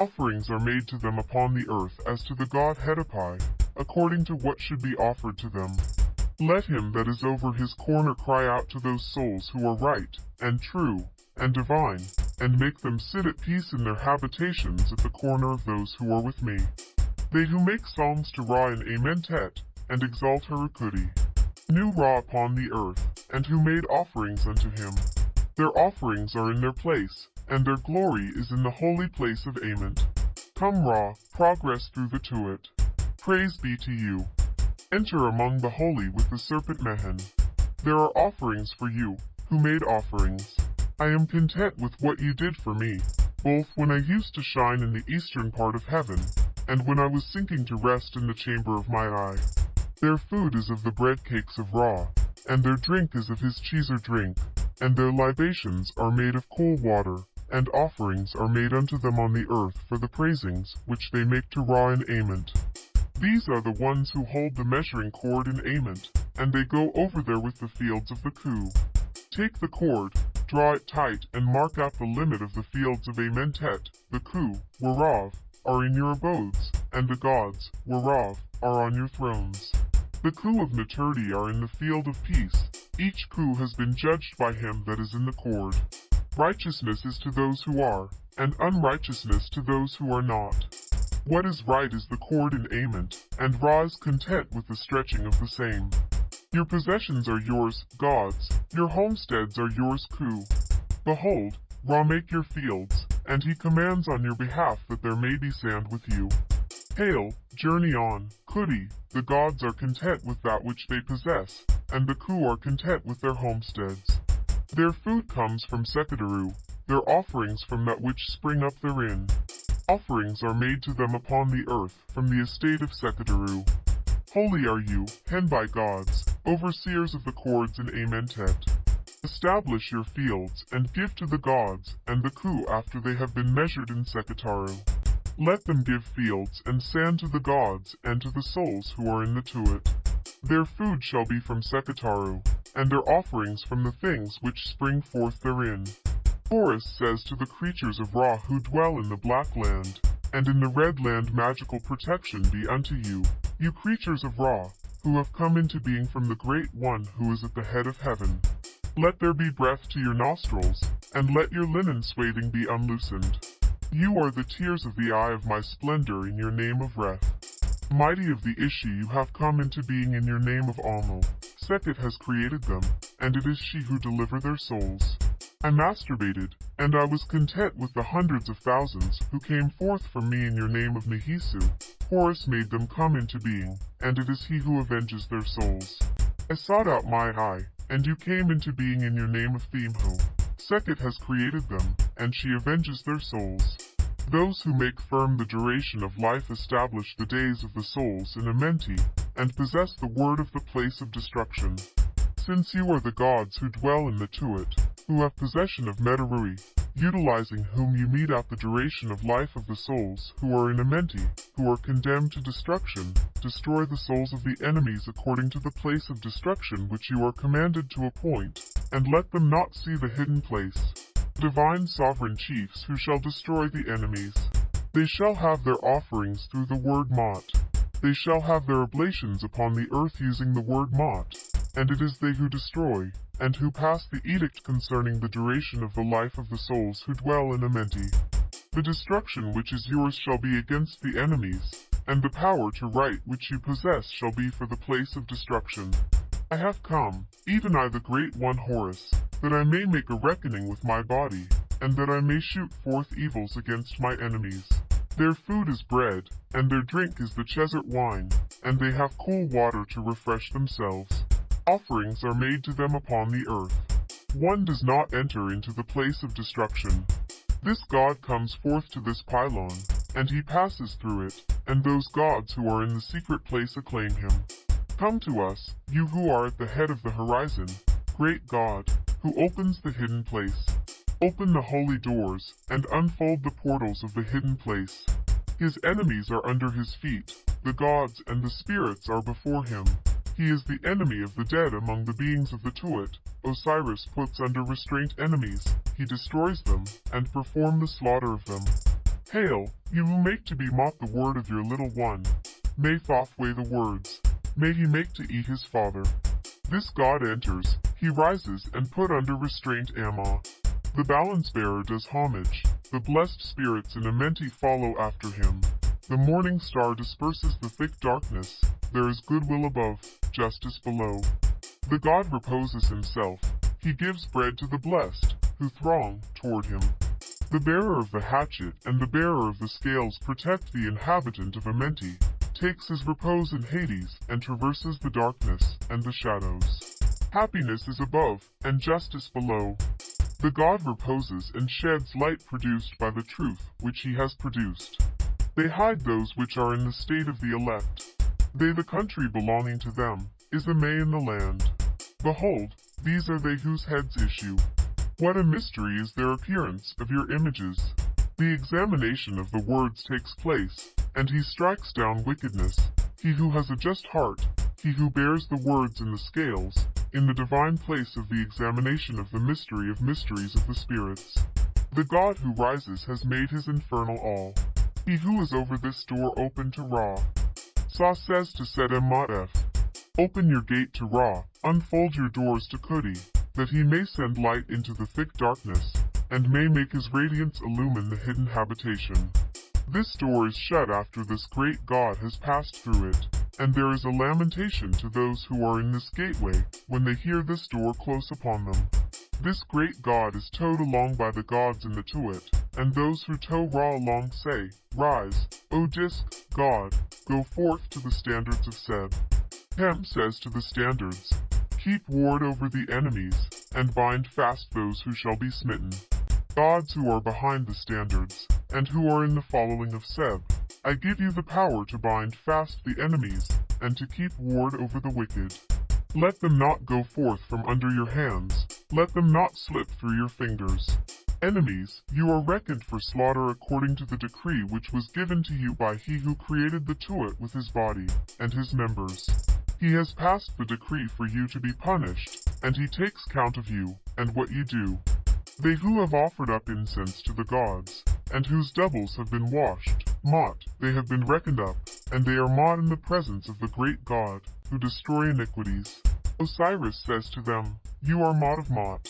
Offerings are made to them upon the earth as to the god Hedapi, according to what should be offered to them. Let him that is over his corner cry out to those souls who are right, and true, and divine, and make them sit at peace in their habitations at the corner of those who are with me. They who make songs to Ra in Amentet, and exalt Her-Khuti. Knew Ra upon the earth, and who made offerings unto him. Their offerings are in their place, and their glory is in the holy place of Ament. Come Ra, progress through the Tuat. Praise be to you. Enter among the holy with the serpent Mehen. There are offerings for you, who made offerings. I am content with what you did for me, both when I used to shine in the eastern part of heaven, and when I was sinking to rest in the chamber of my eye. Their food is of the bread cakes of Ra, and their drink is of his cheeser drink, and their libations are made of cool water, and offerings are made unto them on the earth for the praisings which they make to Ra in Ament. These are the ones who hold the measuring cord in Ament, and they go over there with the fields of the Khu. Take the cord, draw it tight, and mark out the limit of the fields of Amentet, the Khu, whereof are in your abodes, and the gods, whereof, are on your thrones. The Khu of Neturti are in the field of peace, Each Khu has been judged by him that is in the cord. Righteousness is to those who are, and unrighteousness to those who are not. What is right is the cord and Ament, and Ra is content with the stretching of the same. Your possessions are yours, gods, your homesteads are yours, Khu. Behold, Ra make your fields, and he commands on your behalf that there may be sand with you. Hail, journey on, Khuti, the gods are content with that which they possess, and the Khu are content with their homesteads. Their food comes from Sekhet-Aaru, their offerings from that which spring up therein. Offerings are made to them upon the earth from the estate of Sekhet-Aaru. Holy are you, Henbai gods, overseers of the cords in Amentet. Establish your fields, and give to the gods, and the Khu after they have been measured in Sekhet-Aaru. Let them give fields and sand to the gods, and to the souls who are in the Tuat. Their food shall be from Sekhet-Aaru, and their offerings from the things which spring forth therein. Horus says to the creatures of Ra who dwell in the Black Land, and in the Red Land magical protection be unto you, you creatures of Ra, who have come into being from the Great One who is at the head of heaven. Let there be breath to your nostrils, and let your linen swathing be unloosened. You are the tears of the eye of my splendor in your name of Reth. Mighty of the Ishi you have come into being in your name of Almo. Sekhet has created them, and it is she who deliver their souls. I masturbated, and I was content with the hundreds of thousands who came forth from me in your name of Nehisu. Horus made them come into being, and it is he who avenges their souls. I sought out my eye, and you came into being in your name of Themhu. Sekhet has created them, and she avenges their souls. Those who make firm the duration of life establish the days of the souls in Amenti, and possess the word of the place of destruction. Since you are the gods who dwell in the Tuat, who have possession of Medarui, utilizing whom you mete out the duration of life of the souls who are in Amenti, who are condemned to destruction, destroy the souls of the enemies according to the place of destruction which you are commanded to appoint, and let them not see the hidden place. Divine sovereign chiefs who shall destroy the enemies. They shall have their offerings through the word Mot. They shall have their oblations upon the earth using the word Mot, and it is they who destroy, and who pass the edict concerning the duration of the life of the souls who dwell in Amenti. The destruction which is yours shall be against the enemies, and the power to right which you possess shall be for the place of destruction. I have come, even I the Great One Horus, that I may make a reckoning with my body, and that I may shoot forth evils against my enemies. Their food is bread, and their drink is the Chesert wine, and they have cool water to refresh themselves. Offerings are made to them upon the earth. One does not enter into the place of destruction. This god comes forth to this pylon, and he passes through it, and those gods who are in the secret place acclaim him. Come to us, you who are at the head of the horizon, great God, who opens the hidden place. Open the holy doors, and unfold the portals of the hidden place. His enemies are under his feet, the gods and the spirits are before him. He is the enemy of the dead among the beings of the Tuat. Osiris puts under restraint enemies, he destroys them, and perform the slaughter of them. Hail, you who make to be mocked the word of your little one. May Thoth weigh the words. May he make to eat his father. This god enters, he rises and put under restraint Amma. The balance bearer does homage. The blessed spirits in Amenti follow after him. The morning star disperses the thick darkness. There is goodwill above, justice below. The God reposes himself. He gives bread to the blessed, who throng toward him. The bearer of the hatchet and the bearer of the scales protect the inhabitant of Amenti, takes his repose in Hades, and traverses the darkness and the shadows. Happiness is above, and justice below. The God reposes and sheds light produced by the truth which he has produced. They hide those which are in the state of the elect. They the country belonging to them, is the May in the land. Behold, these are they whose heads issue. What a mystery is their appearance of your images. The examination of the words takes place, and he strikes down wickedness. He who has a just heart, he who bears the words in the scales, in the divine place of the examination of the mystery of mysteries of the spirits. The God who rises has made his infernal all. He who is over this door open to Ra. Sa says to Sedem Ma'ef, Open your gate to Ra, unfold your doors to Khuti, that he may send light into the thick darkness, and may make his radiance illumine the hidden habitation. This door is shut after this great God has passed through it, and there is a lamentation to those who are in this gateway, when they hear this door close upon them. This great God is towed along by the gods in the Tuat, and those who tow Ra along say, Rise, O Disk, God, go forth to the standards of Seb. Hem says to the standards, Keep ward over the enemies, and bind fast those who shall be smitten. Gods who are behind the standards, and who are in the following of Seb, I give you the power to bind fast the enemies, and to keep ward over the wicked. Let them not go forth from under your hands, let them not slip through your fingers. Enemies, you are reckoned for slaughter according to the decree which was given to you by he who created the Tuat with his body, and his members. He has passed the decree for you to be punished, and he takes count of you, and what you do. They who have offered up incense to the gods, and whose doubles have been washed, Mot, they have been reckoned up, and they are Mot in the presence of the great God, who destroy iniquities. Osiris says to them, You are Mot of Mot.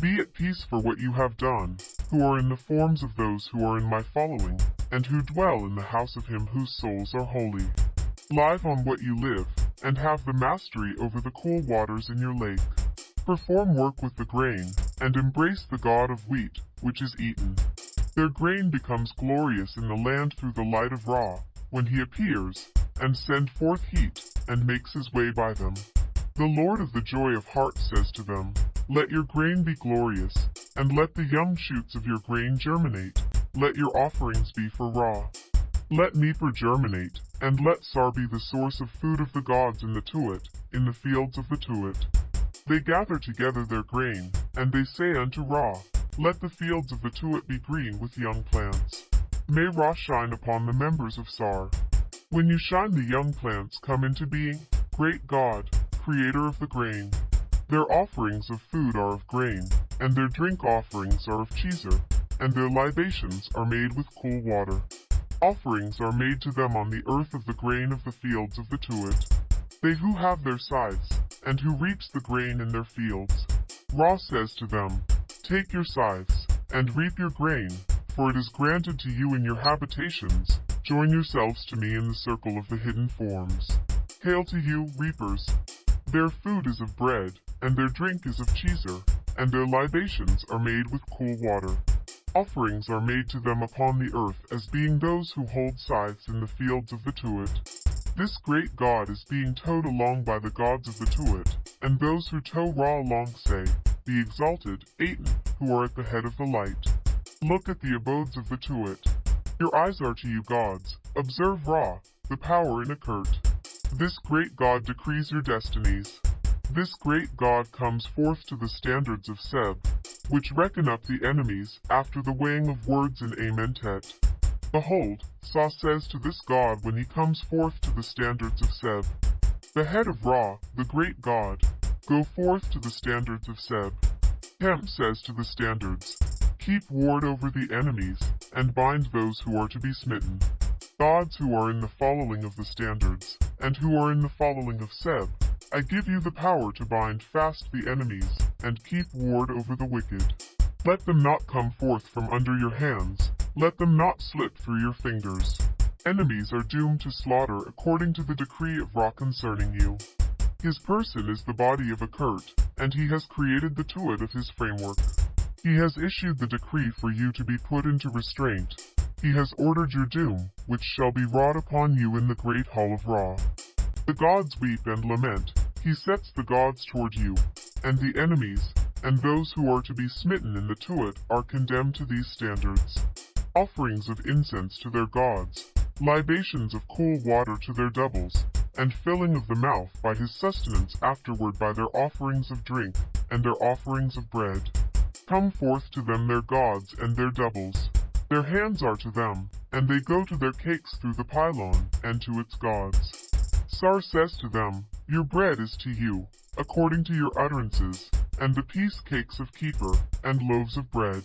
Be at peace for what you have done, who are in the forms of those who are in my following, and who dwell in the house of him whose souls are holy. Live on what you live, and have the mastery over the cool waters in your lake. Perform work with the grain, and embrace the god of wheat, which is eaten. Their grain becomes glorious in the land through the light of Ra, when he appears, and send forth heat, and makes his way by them. The Lord of the joy of heart says to them, Let your grain be glorious, and let the young shoots of your grain germinate. Let your offerings be for Ra. Let Nippur germinate, and let Sar be the source of food of the gods in the Tuat, in the fields of the Tuat. They gather together their grain, and they say unto Ra, Let the fields of the Tuat be green with young plants. May Ra shine upon the members of Sar. When you shine the young plants come into being, great God, creator of the grain. Their offerings of food are of grain, and their drink offerings are of cheeser, and their libations are made with cool water. Offerings are made to them on the earth of the grain of the fields of the Tuat. They who have their scythes, and who reaps the grain in their fields. Ra says to them, Take your scythes, and reap your grain, for it is granted to you in your habitations. Join yourselves to me in the circle of the hidden forms. Hail to you, reapers! Their food is of bread, and their drink is of cheeser, and their libations are made with cool water. Offerings are made to them upon the earth as being those who hold scythes in the fields of the Tuat. This great God is being towed along by the gods of the Tuat, and those who tow Ra along say, the exalted, Aten, who are at the head of the light. Look at the abodes of the Tuat. Your eyes are to you gods, observe Ra, the power in Akert. This great God decrees your destinies. This great God comes forth to the standards of Seb, which reckon up the enemies after the weighing of words in Amentet. Behold, Sa says to this God when he comes forth to the standards of Seb, the head of Ra, the great God, go forth to the standards of Seb. Hem says to the standards, keep ward over the enemies, and bind those who are to be smitten. Gods who are in the following of the standards, and who are in the following of Seb, I give you the power to bind fast the enemies, and keep ward over the wicked. Let them not come forth from under your hands, let them not slip through your fingers. Enemies are doomed to slaughter according to the decree of Ra concerning you. His person is the body of Akert, and he has created the Tuat of his framework. He has issued the decree for you to be put into restraint. He has ordered your doom, which shall be wrought upon you in the great hall of Ra. The gods weep and lament, he sets the gods toward you, and the enemies, and those who are to be smitten in the Tuat are condemned to these standards. Offerings of incense to their gods, libations of cool water to their doubles, and filling of the mouth by his sustenance afterward by their offerings of drink, and their offerings of bread. Come forth to them their gods and their doubles. Their hands are to them, and they go to their cakes through the pylon, and to its gods. Sar says to them, Your bread is to you, according to your utterances, and the peace cakes of keeper, and loaves of bread.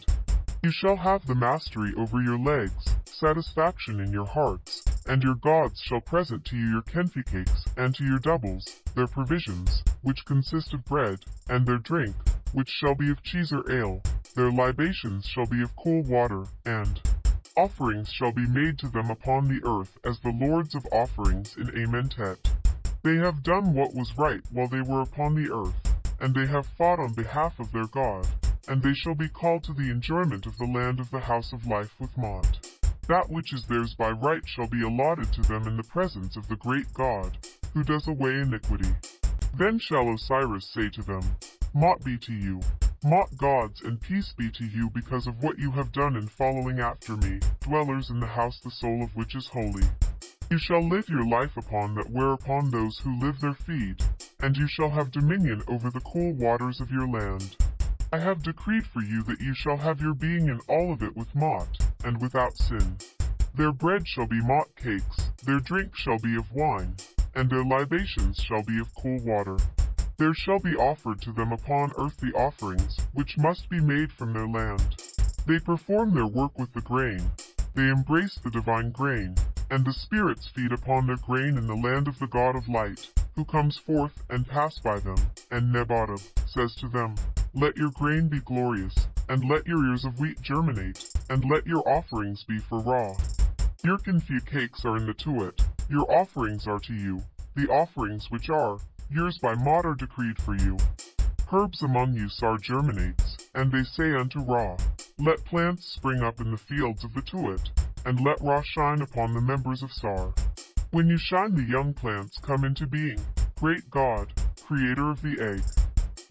You shall have the mastery over your legs, satisfaction in your hearts, And your gods shall present to you your kenfi cakes, and to your doubles, their provisions, which consist of bread, and their drink, which shall be of cheese or ale, their libations shall be of cool water, and offerings shall be made to them upon the earth as the lords of offerings in Amentet. They have done what was right while they were upon the earth, and they have fought on behalf of their God, and they shall be called to the enjoyment of the land of the house of life with Maat. That which is theirs by right shall be allotted to them in the presence of the great God, who does away iniquity. Then shall Osiris say to them, Maat be to you, Maat gods, and peace be to you because of what you have done in following after me, dwellers in the house the soul of which is holy. You shall live your life upon that whereupon those who live there feed, and you shall have dominion over the cool waters of your land. I have decreed for you that you shall have your being in all of it with Maat, and without sin. Their bread shall be Maat cakes, their drink shall be of wine, and their libations shall be of cool water. There shall be offered to them upon earth the offerings, which must be made from their land. They perform their work with the grain. They embrace the divine grain, and the spirits feed upon their grain in the land of the God of light, who comes forth and pass by them. And Nebatab says to them, Let your grain be glorious, and let your ears of wheat germinate, and let your offerings be for Ra. Your confit cakes are in the Tuat, your offerings are to you, the offerings which are, Yours by Maat are decreed for you. Herbs among you Sar germinates, and they say unto Ra, Let plants spring up in the fields of the Tuat, and let Ra shine upon the members of Sar. When you shine the young plants come into being, great God, creator of the egg.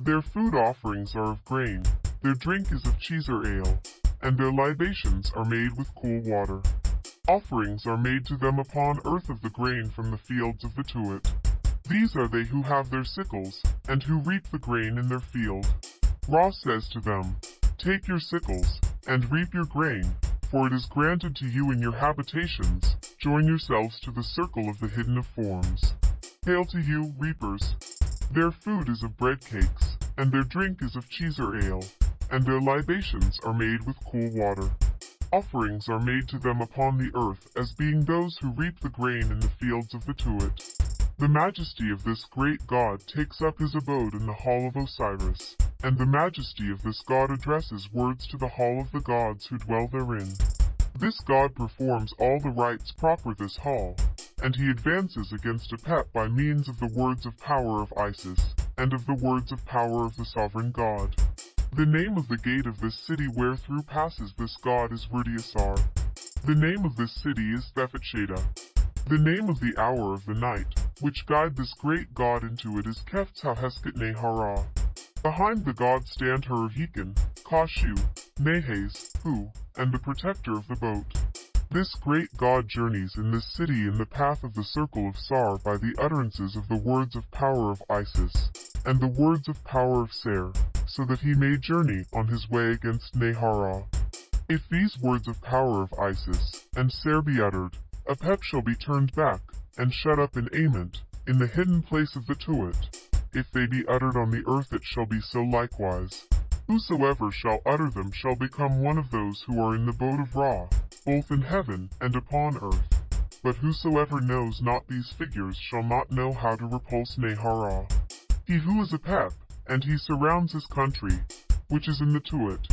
Their food offerings are of grain, their drink is of cheese or ale, and their libations are made with cool water. Offerings are made to them upon earth of the grain from the fields of the Tuat. These are they who have their sickles, and who reap the grain in their field. Ra says to them, Take your sickles, and reap your grain, for it is granted to you in your habitations. Join yourselves to the circle of the hidden of forms. Hail to you, reapers! Their food is of bread cakes, and their drink is of cheese or ale, and their libations are made with cool water. Offerings are made to them upon the earth as being those who reap the grain in the fields of the Tuat. The majesty of this great god takes up his abode in the hall of Osiris, and the majesty of this god addresses words to the hall of the gods who dwell therein. This god performs all the rites proper this hall, and he advances against Apep by means of the words of power of Isis, and of the words of power of the sovereign god. The name of the gate of this city wherethrough passes this god is Rudiasar. The name of this city is Thephatsheda. The name of the hour of the night, which guide this great god into it is Keftahesket Nehara. Behind the god stand Hurahikin, Kashu, Nehes, Hu, and the protector of the boat. This great god journeys in this city in the path of the circle of Sar by the utterances of the words of power of Isis, and the words of power of Ser, so that he may journey on his way against Nehara. If these words of power of Isis and Ser be uttered, Apep shall be turned back, and shut up in Ament, in the hidden place of the Tuat. If they be uttered on the earth it shall be so likewise. Whosoever shall utter them shall become one of those who are in the boat of Ra, both in heaven and upon earth. But whosoever knows not these figures shall not know how to repulse Nehara. He who is Apep, and he surrounds his country, which is in the Tuat.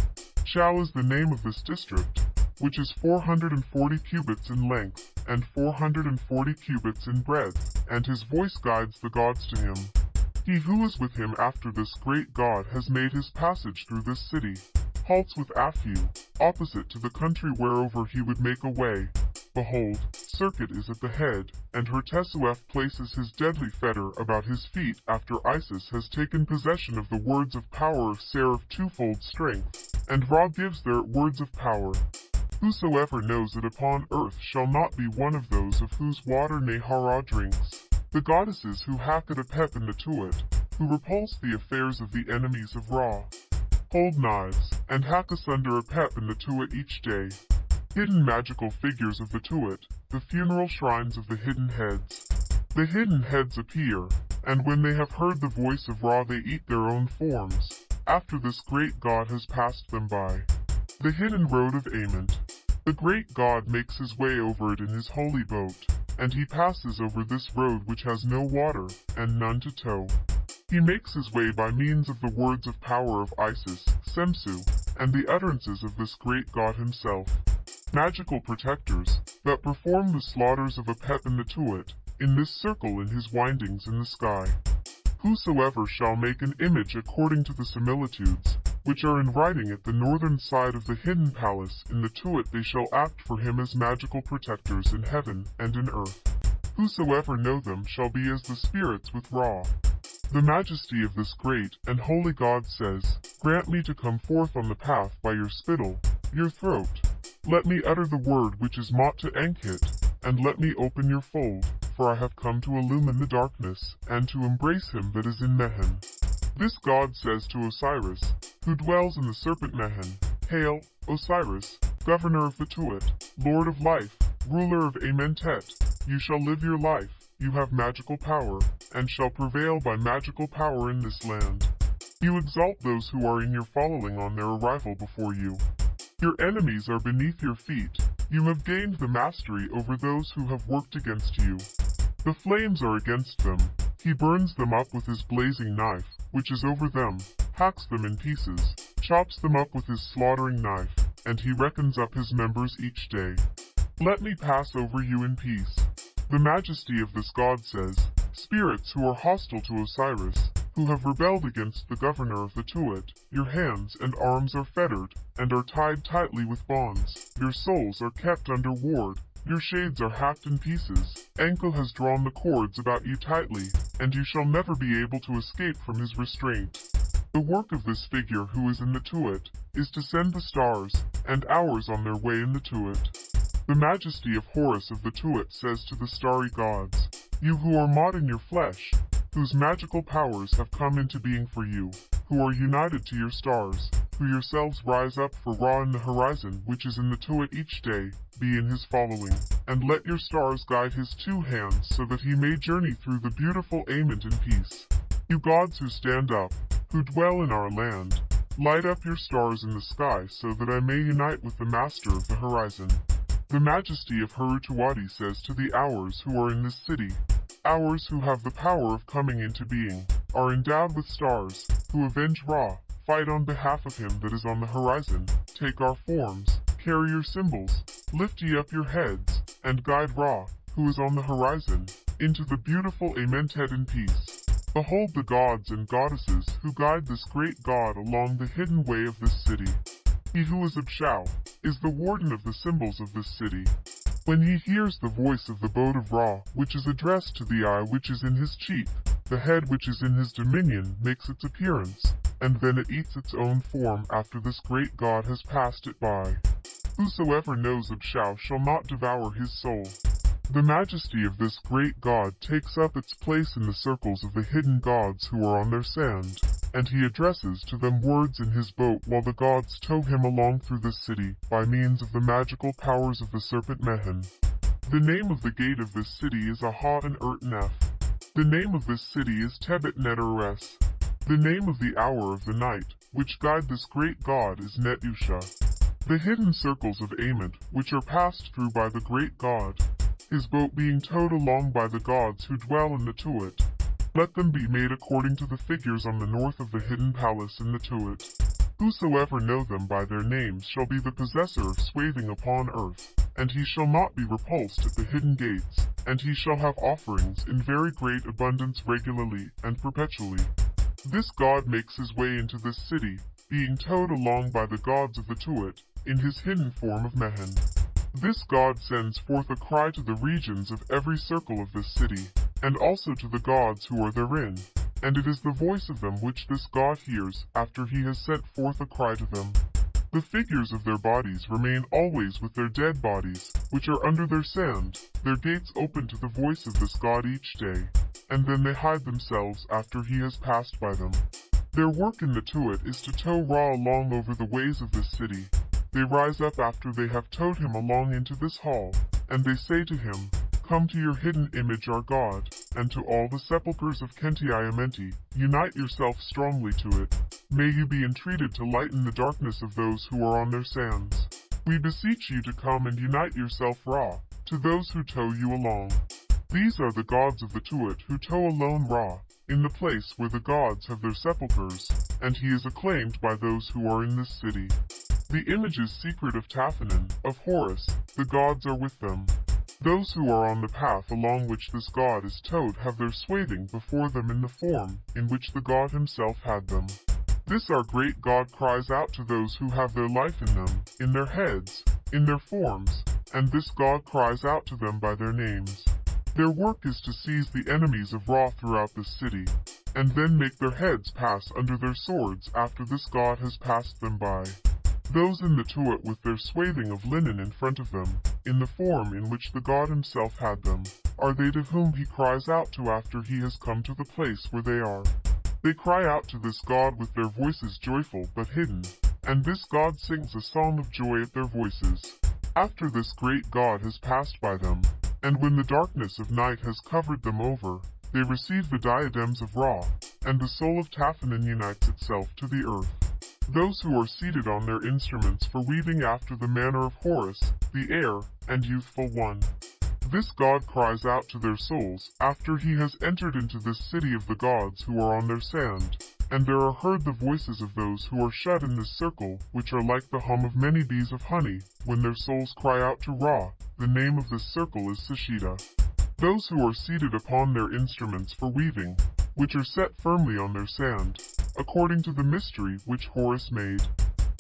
Shall is the name of this district, which is 440 cubits in length, and 440 cubits in breadth, and his voice guides the gods to him. He who is with him after this great God has made his passage through this city, halts with Aphu, opposite to the country whereover he would make a way. Behold, Serqet is at the head, and Hertesuef places his deadly fetter about his feet after Isis has taken possession of the words of power of Ser of twofold strength, and Ra gives their words of power. Whosoever knows it upon earth shall not be one of those of whose water Nehara drinks. The goddesses who hack at Apep in the Tuat, who repulse the affairs of the enemies of Ra, hold knives, and hack asunder Apep in the Tuat each day. Hidden magical figures of the Tuat, the funeral shrines of the hidden heads. The hidden heads appear, and when they have heard the voice of Ra they eat their own forms, after this great god has passed them by. The hidden road of Ament. The great God makes his way over it in his holy boat, and he passes over this road which has no water, and none to tow. He makes his way by means of the words of power of Isis, Semsu, and the utterances of this great God himself. Magical protectors, that perform the slaughters of Apep and the Tuat, in this circle in his windings in the sky. Whosoever shall make an image according to the similitudes, which are in writing at the northern side of the hidden palace in the Tuat they shall act for him as magical protectors in heaven and in earth. Whosoever know them shall be as the spirits with Ra. The majesty of this great and holy God says, Grant me to come forth on the path by your spittle, your throat. Let me utter the word which is Maat to Ankit, and let me open your fold, for I have come to illumine the darkness, and to embrace him that is in Mehen. This God says to Osiris, who dwells in the serpent Mehen, Hail, Osiris, governor of the Tuat, lord of life, ruler of Amentet, you shall live your life, you have magical power, and shall prevail by magical power in this land. You exalt those who are in your following on their arrival before you. Your enemies are beneath your feet, you have gained the mastery over those who have worked against you. The flames are against them, he burns them up with his blazing knife, which is over them, hacks them in pieces, chops them up with his slaughtering knife, and he reckons up his members each day. Let me pass over you in peace. The majesty of this God says, Spirits who are hostile to Osiris, who have rebelled against the governor of the Tuat, your hands and arms are fettered, and are tied tightly with bonds, your souls are kept under ward, your shades are hacked in pieces, Anko has drawn the cords about you tightly, and you shall never be able to escape from his restraint. The work of this figure who is in the Tuat is to send the stars and hours on their way in the Tuat. The majesty of Horus of the Tuat says to the starry gods, You who are Maat in your flesh, whose magical powers have come into being for you, who are united to your stars, who yourselves rise up for Ra in the horizon which is in the Tuat each day, be in his following, and let your stars guide his two hands so that he may journey through the beautiful Ament in peace. You gods who stand up, who dwell in our land, light up your stars in the sky so that I may unite with the master of the horizon. The majesty of Herutuwadi says to the hours who are in this city, Hours who have the power of coming into being, are endowed with stars, who avenge Ra, fight on behalf of him that is on the horizon, take our forms, carry your symbols, lift ye up your heads, and guide Ra, who is on the horizon, into the beautiful Amentet in peace. Behold the gods and goddesses who guide this great god along the hidden way of this city. He who is Abshao is the warden of the symbols of this city. When he hears the voice of the boat of Ra, which is addressed to the eye which is in his cheek, the head which is in his dominion makes its appearance, and then it eats its own form after this great god has passed it by. Whosoever knows Abshao shall not devour his soul. The majesty of this great God takes up its place in the circles of the hidden gods who are on their sand, and he addresses to them words in his boat while the gods tow him along through the city by means of the magical powers of the serpent Mehen. The name of the gate of this city is Aha and Urt Nef. The name of this city is Tebet Neteres. The name of the hour of the night, which guide this great god is Netusha. The hidden circles of Ament, which are passed through by the great god, his boat being towed along by the gods who dwell in the Tuat. Let them be made according to the figures on the north of the hidden palace in the Tuat. Whosoever know them by their names shall be the possessor of swathing upon earth, and he shall not be repulsed at the hidden gates, and he shall have offerings in very great abundance regularly and perpetually. This god makes his way into this city, being towed along by the gods of the Tuat, in his hidden form of Mehen. This god sends forth a cry to the regions of every circle of this city, and also to the gods who are therein, and it is the voice of them which this god hears after he has sent forth a cry to them. The figures of their bodies remain always with their dead bodies, which are under their sand, their gates open to the voice of this god each day, and then they hide themselves after he has passed by them. Their work in the Tuat is to tow Ra along over the ways of this city, they rise up after they have towed him along into this hall, and they say to him, Come to your hidden image our God, and to all the sepulchres of Kenti unite yourself strongly to it. May you be entreated to lighten the darkness of those who are on their sands. We beseech you to come and unite yourself Ra, to those who tow you along. These are the gods of the Tuat who tow alone Ra, in the place where the gods have their sepulchres, and he is acclaimed by those who are in this city. The images secret of Taphanan, of Horus, the gods are with them. Those who are on the path along which this god is towed have their swathing before them in the form in which the god himself had them. This our great God cries out to those who have their life in them, in their heads, in their forms, and this God cries out to them by their names. Their work is to seize the enemies of Ra throughout the city, and then make their heads pass under their swords after this God has passed them by. Those in the Tuat with their swathing of linen in front of them, in the form in which the God himself had them, are they to whom he cries out to after he has come to the place where they are. They cry out to this God with their voices joyful but hidden, and this God sings a song of joy at their voices. After this great God has passed by them, and when the darkness of night has covered them over, they receive the diadems of Ra, and the soul of Taphanan unites itself to the earth. Those who are seated on their instruments for weaving after the manner of Horus, the heir, and youthful one. This god cries out to their souls, after he has entered into this city of the gods who are on their sand. And there are heard the voices of those who are shut in this circle, which are like the hum of many bees of honey, when their souls cry out to Ra, the name of this circle is Sashida. Those who are seated upon their instruments for weaving, which are set firmly on their sand, according to the mystery which Horus made.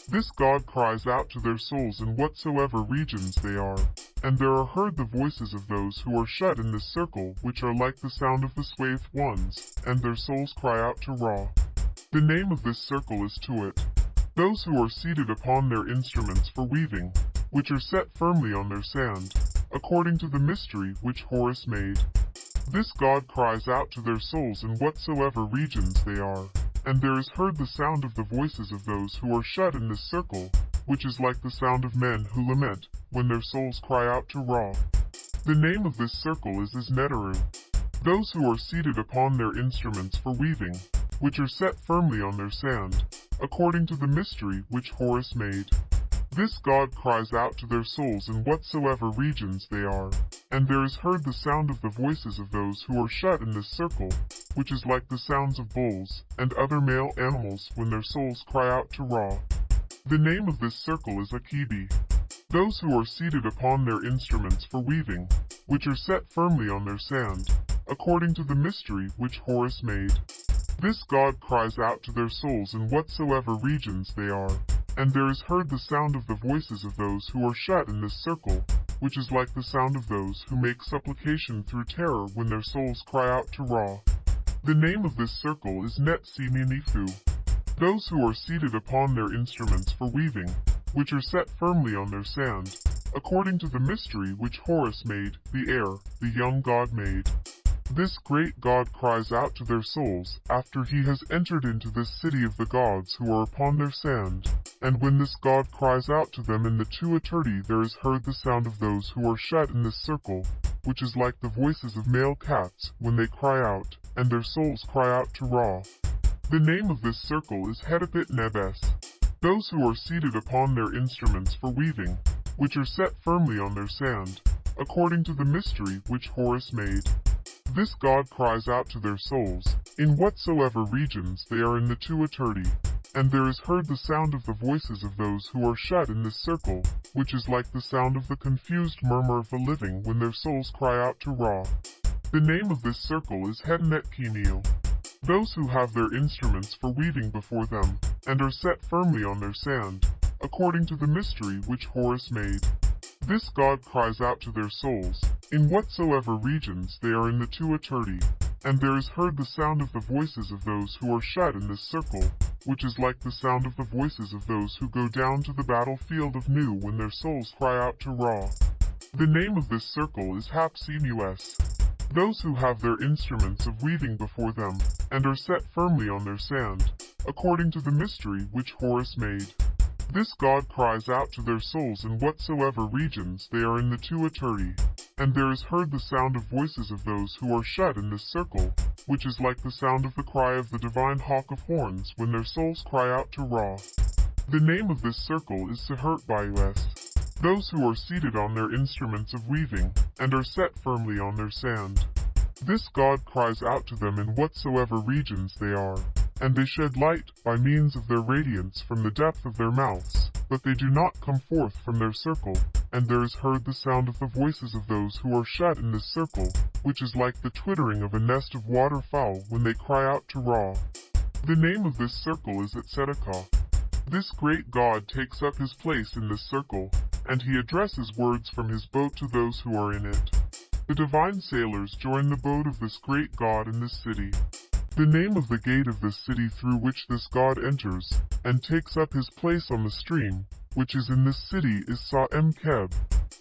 This God cries out to their souls in whatsoever regions they are, and there are heard the voices of those who are shut in this circle, which are like the sound of the swathed ones, and their souls cry out to Ra. The name of this circle is Tuat. Those who are seated upon their instruments for weaving, which are set firmly on their sand, according to the mystery which Horus made. This God cries out to their souls in whatsoever regions they are, and there is heard the sound of the voices of those who are shut in this circle, which is like the sound of men who lament, when their souls cry out to Ra. The name of this circle is Isneteru. Those who are seated upon their instruments for weaving, which are set firmly on their sand, according to the mystery which Horus made. This God cries out to their souls in whatsoever regions they are, and there is heard the sound of the voices of those who are shut in this circle, which is like the sounds of bulls and other male animals when their souls cry out to Ra. The name of this circle is Akibi. Those who are seated upon their instruments for weaving, which are set firmly on their sand, according to the mystery which Horus made. This God cries out to their souls in whatsoever regions they are, and there is heard the sound of the voices of those who are shut in this circle, which is like the sound of those who make supplication through terror when their souls cry out to Ra. The name of this circle is Net Nifu. Those who are seated upon their instruments for weaving, which are set firmly on their sand, according to the mystery which Horus made, the heir, the young god made. This great God cries out to their souls, after he has entered into this city of the gods who are upon their sand. And when this God cries out to them in the Tuaturi there is heard the sound of those who are shut in this circle, which is like the voices of male cats, when they cry out, and their souls cry out to Ra. The name of this circle is Hedipit Nebes. Those who are seated upon their instruments for weaving, which are set firmly on their sand, according to the mystery which Horus made. This God cries out to their souls, in whatsoever regions they are in the Tuaturi, and there is heard the sound of the voices of those who are shut in this circle, which is like the sound of the confused murmur of the living when their souls cry out to Ra. The name of this circle is Hednet Kimil. Those who have their instruments for weaving before them, and are set firmly on their sand, according to the mystery which Horus made. This God cries out to their souls, in whatsoever regions they are in the Tuaturi, and there is heard the sound of the voices of those who are shut in this circle, which is like the sound of the voices of those who go down to the battlefield of Nu when their souls cry out to Ra. The name of this circle is Hapsimus. Those who have their instruments of weaving before them, and are set firmly on their sand, according to the mystery which Horus made. This God cries out to their souls in whatsoever regions they are in the Tuaturi, and there is heard the sound of voices of those who are shut in this circle, which is like the sound of the cry of the divine hawk of horns when their souls cry out to Ra. The name of this circle is Sehert Bayus. those who are seated on their instruments of weaving, and are set firmly on their sand. This God cries out to them in whatsoever regions they are, and they shed light by means of their radiance from the depth of their mouths, but they do not come forth from their circle, and there is heard the sound of the voices of those who are shut in this circle, which is like the twittering of a nest of waterfowl when they cry out to Ra. The name of this circle is Tzedakah. This great God takes up his place in this circle, and he addresses words from his boat to those who are in it. The divine sailors join the boat of this great God in this city. The name of the gate of this city through which this God enters, and takes up his place on the stream, which is in this city is Sa'em Keb.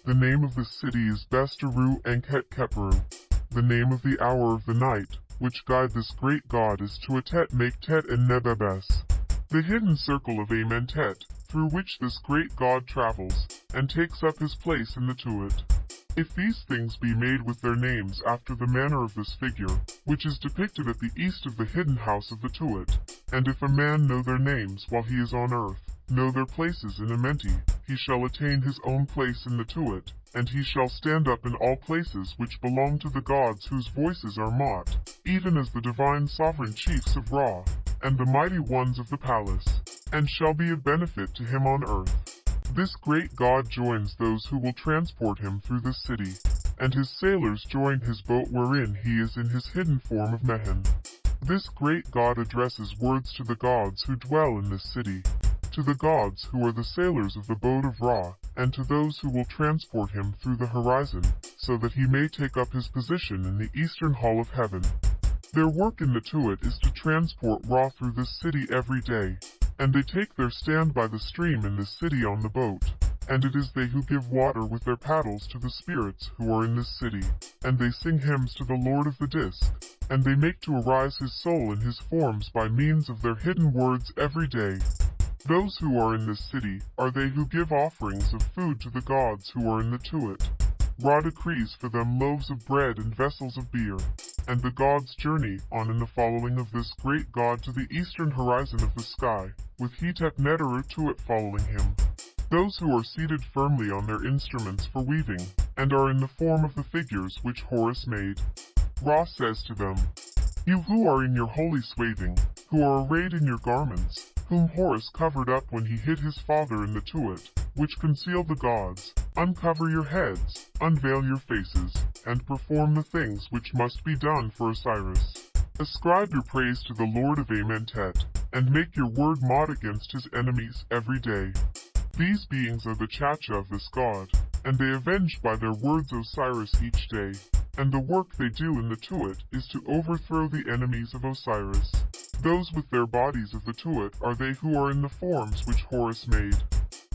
The name of the city is Bestaru Anket Keperu. The name of the hour of the night, which guide this great God is Tuatet Maktet and Nebebes. The hidden circle of Amentet, through which this great God travels, and takes up his place in the Tuat. If these things be made with their names after the manner of this figure, which is depicted at the east of the hidden house of the Tuat, and if a man know their names while he is on earth, know their places in Amenti, he shall attain his own place in the Tuat, and he shall stand up in all places which belong to the gods whose voices are Maat, even as the divine sovereign chiefs of Ra, and the mighty ones of the palace, and shall be of benefit to him on earth. This great God joins those who will transport him through the city, and his sailors join his boat wherein he is in his hidden form of Mehen. This great God addresses words to the gods who dwell in this city, to the gods who are the sailors of the boat of Ra, and to those who will transport him through the horizon, so that he may take up his position in the eastern hall of heaven. Their work in the Tuat is to transport Ra through this city every day, and they take their stand by the stream in this city on the boat. And it is they who give water with their paddles to the spirits who are in this city. And they sing hymns to the Lord of the Disk. And they make to arise his soul in his forms by means of their hidden words every day. Those who are in this city are they who give offerings of food to the gods who are in the Tuat. Ra decrees for them loaves of bread and vessels of beer and the gods journey on in the following of this great god to the eastern horizon of the sky, with Hetep Neteru Tuat following him. Those who are seated firmly on their instruments for weaving, and are in the form of the figures which Horus made. Ra says to them, You who are in your holy swathing, who are arrayed in your garments, whom Horus covered up when he hid his father in the Tuat, which conceal the gods, uncover your heads, unveil your faces, and perform the things which must be done for Osiris. Ascribe your praise to the Lord of Amentet, and make your word Maat against his enemies every day. These beings are the Chacha of this god, and they avenge by their words Osiris each day. And the work they do in the Tuat is to overthrow the enemies of Osiris. Those with their bodies of the Tuat are they who are in the forms which Horus made.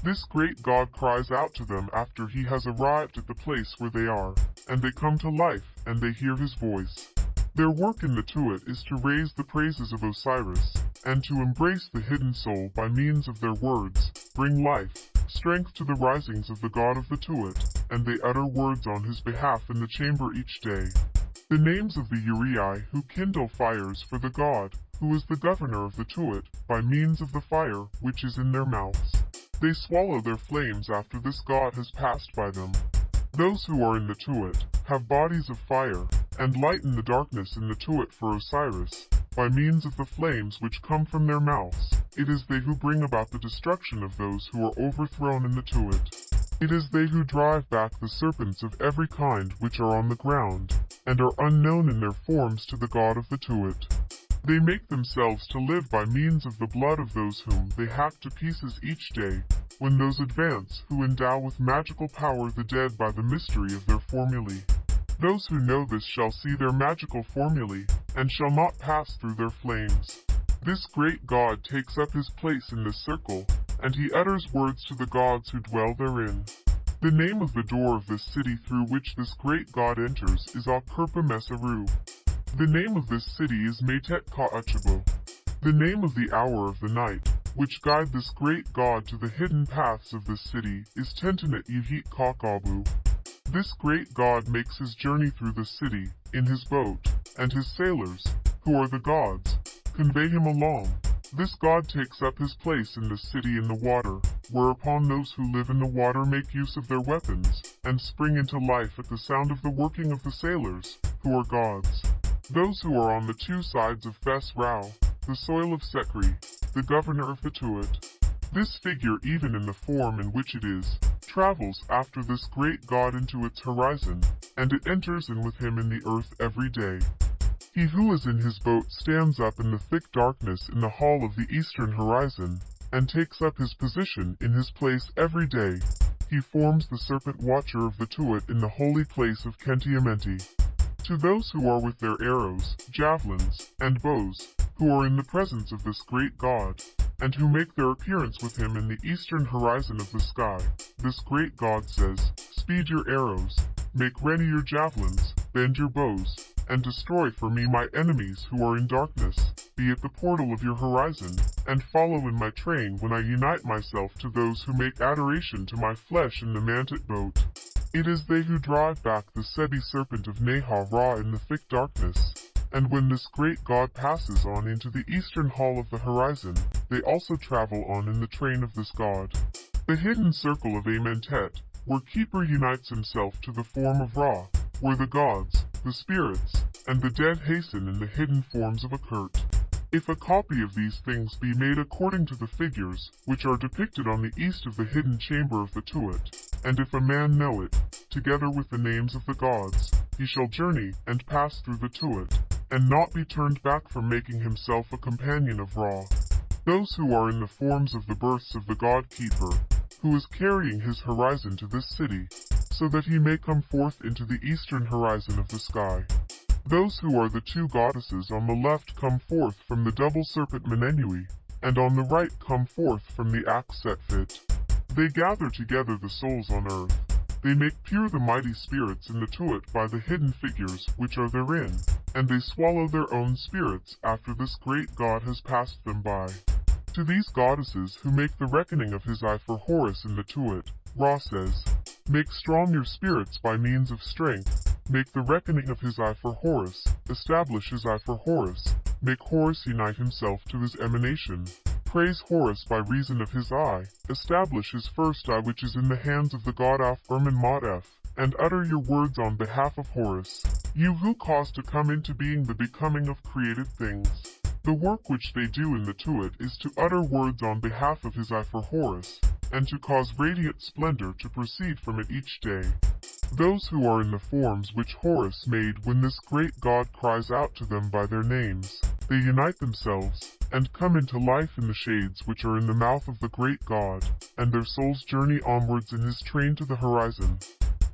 This great God cries out to them after he has arrived at the place where they are, and they come to life, and they hear his voice. Their work in the Tuat is to raise the praises of Osiris, and to embrace the hidden soul by means of their words, bring life, strength to the risings of the God of the Tuat, and they utter words on his behalf in the chamber each day. The names of the Uraei who kindle fires for the God, who is the governor of the Tuat, by means of the fire which is in their mouths. They swallow their flames after this god has passed by them. Those who are in the Tuat have bodies of fire, and lighten the darkness in the Tuat for Osiris, by means of the flames which come from their mouths. It is they who bring about the destruction of those who are overthrown in the Tuat. It is they who drive back the serpents of every kind which are on the ground, and are unknown in their forms to the god of the Tuat. They make themselves to live by means of the blood of those whom they hack to pieces each day, when those advance who endow with magical power the dead by the mystery of their formulae. Those who know this shall see their magical formulae, and shall not pass through their flames. This great God takes up his place in this circle, and he utters words to the gods who dwell therein. The name of the door of this city through which this great God enters is Akurpa Mesaru. The name of this city is Metet Ka'achabo. The name of the hour of the night, which guide this great god to the hidden paths of this city, is Tentanet Yehit Kakabu. This great god makes his journey through the city, in his boat, and his sailors, who are the gods, convey him along, This god takes up his place in the city in the water, whereupon those who live in the water make use of their weapons, and spring into life at the sound of the working of the sailors, who are gods. Those who are on the two sides of Fes Rau, the soil of Sekri, the governor of Tuat. This figure, even in the form in which it is, travels after this great god into its horizon, and it enters in with him in the earth every day. He who is in his boat stands up in the thick darkness in the hall of the eastern horizon, and takes up his position in his place every day. He forms the serpent watcher of the Tuat in the holy place of Khenti-Amenti. To those who are with their arrows, javelins, and bows, who are in the presence of this great God, and who make their appearance with him in the eastern horizon of the sky, this great God says, Speed your arrows, make ready your javelins, bend your bows, and destroy for me my enemies who are in darkness, be at the portal of your horizon, and follow in my train when I unite myself to those who make adoration to my flesh in the manted boat. It is they who drive back the Sebi serpent of Neha Ra in the thick darkness, and when this great god passes on into the eastern hall of the horizon, they also travel on in the train of this god. The hidden circle of Amentet, where Khepra unites himself to the form of Ra, where the gods, the spirits, and the dead hasten in the hidden forms of Akert. If a copy of these things be made according to the figures, which are depicted on the east of the hidden chamber of the Tuat, and if a man know it, together with the names of the gods, he shall journey and pass through the Tuat, and not be turned back from making himself a companion of Ra. Those who are in the forms of the births of the God Khepra, who is carrying his horizon to this city, so that he may come forth into the eastern horizon of the sky. Those who are the two goddesses on the left come forth from the double serpent Menenui, and on the right come forth from the axe Setfit. They gather together the souls on earth. They make pure the mighty spirits in the Tuat by the hidden figures which are therein, and they swallow their own spirits after this great god has passed them by. To these goddesses who make the reckoning of his eye for Horus in the Tuat, Ra says, Make strong your spirits by means of strength. Make the reckoning of his eye for Horus. Establish his eye for Horus. Make Horus unite himself to his emanation. Praise Horus by reason of his eye. Establish his first eye which is in the hands of the god Af Ermin Motef, and utter your words on behalf of Horus. You who cause to come into being the becoming of created things. The work which they do in the Tuat is to utter words on behalf of his eye for Horus, and to cause radiant splendor to proceed from it each day. Those who are in the forms which Horus made when this great god cries out to them by their names, they unite themselves, and come into life in the shades which are in the mouth of the great god, and their souls journey onwards in his train to the horizon.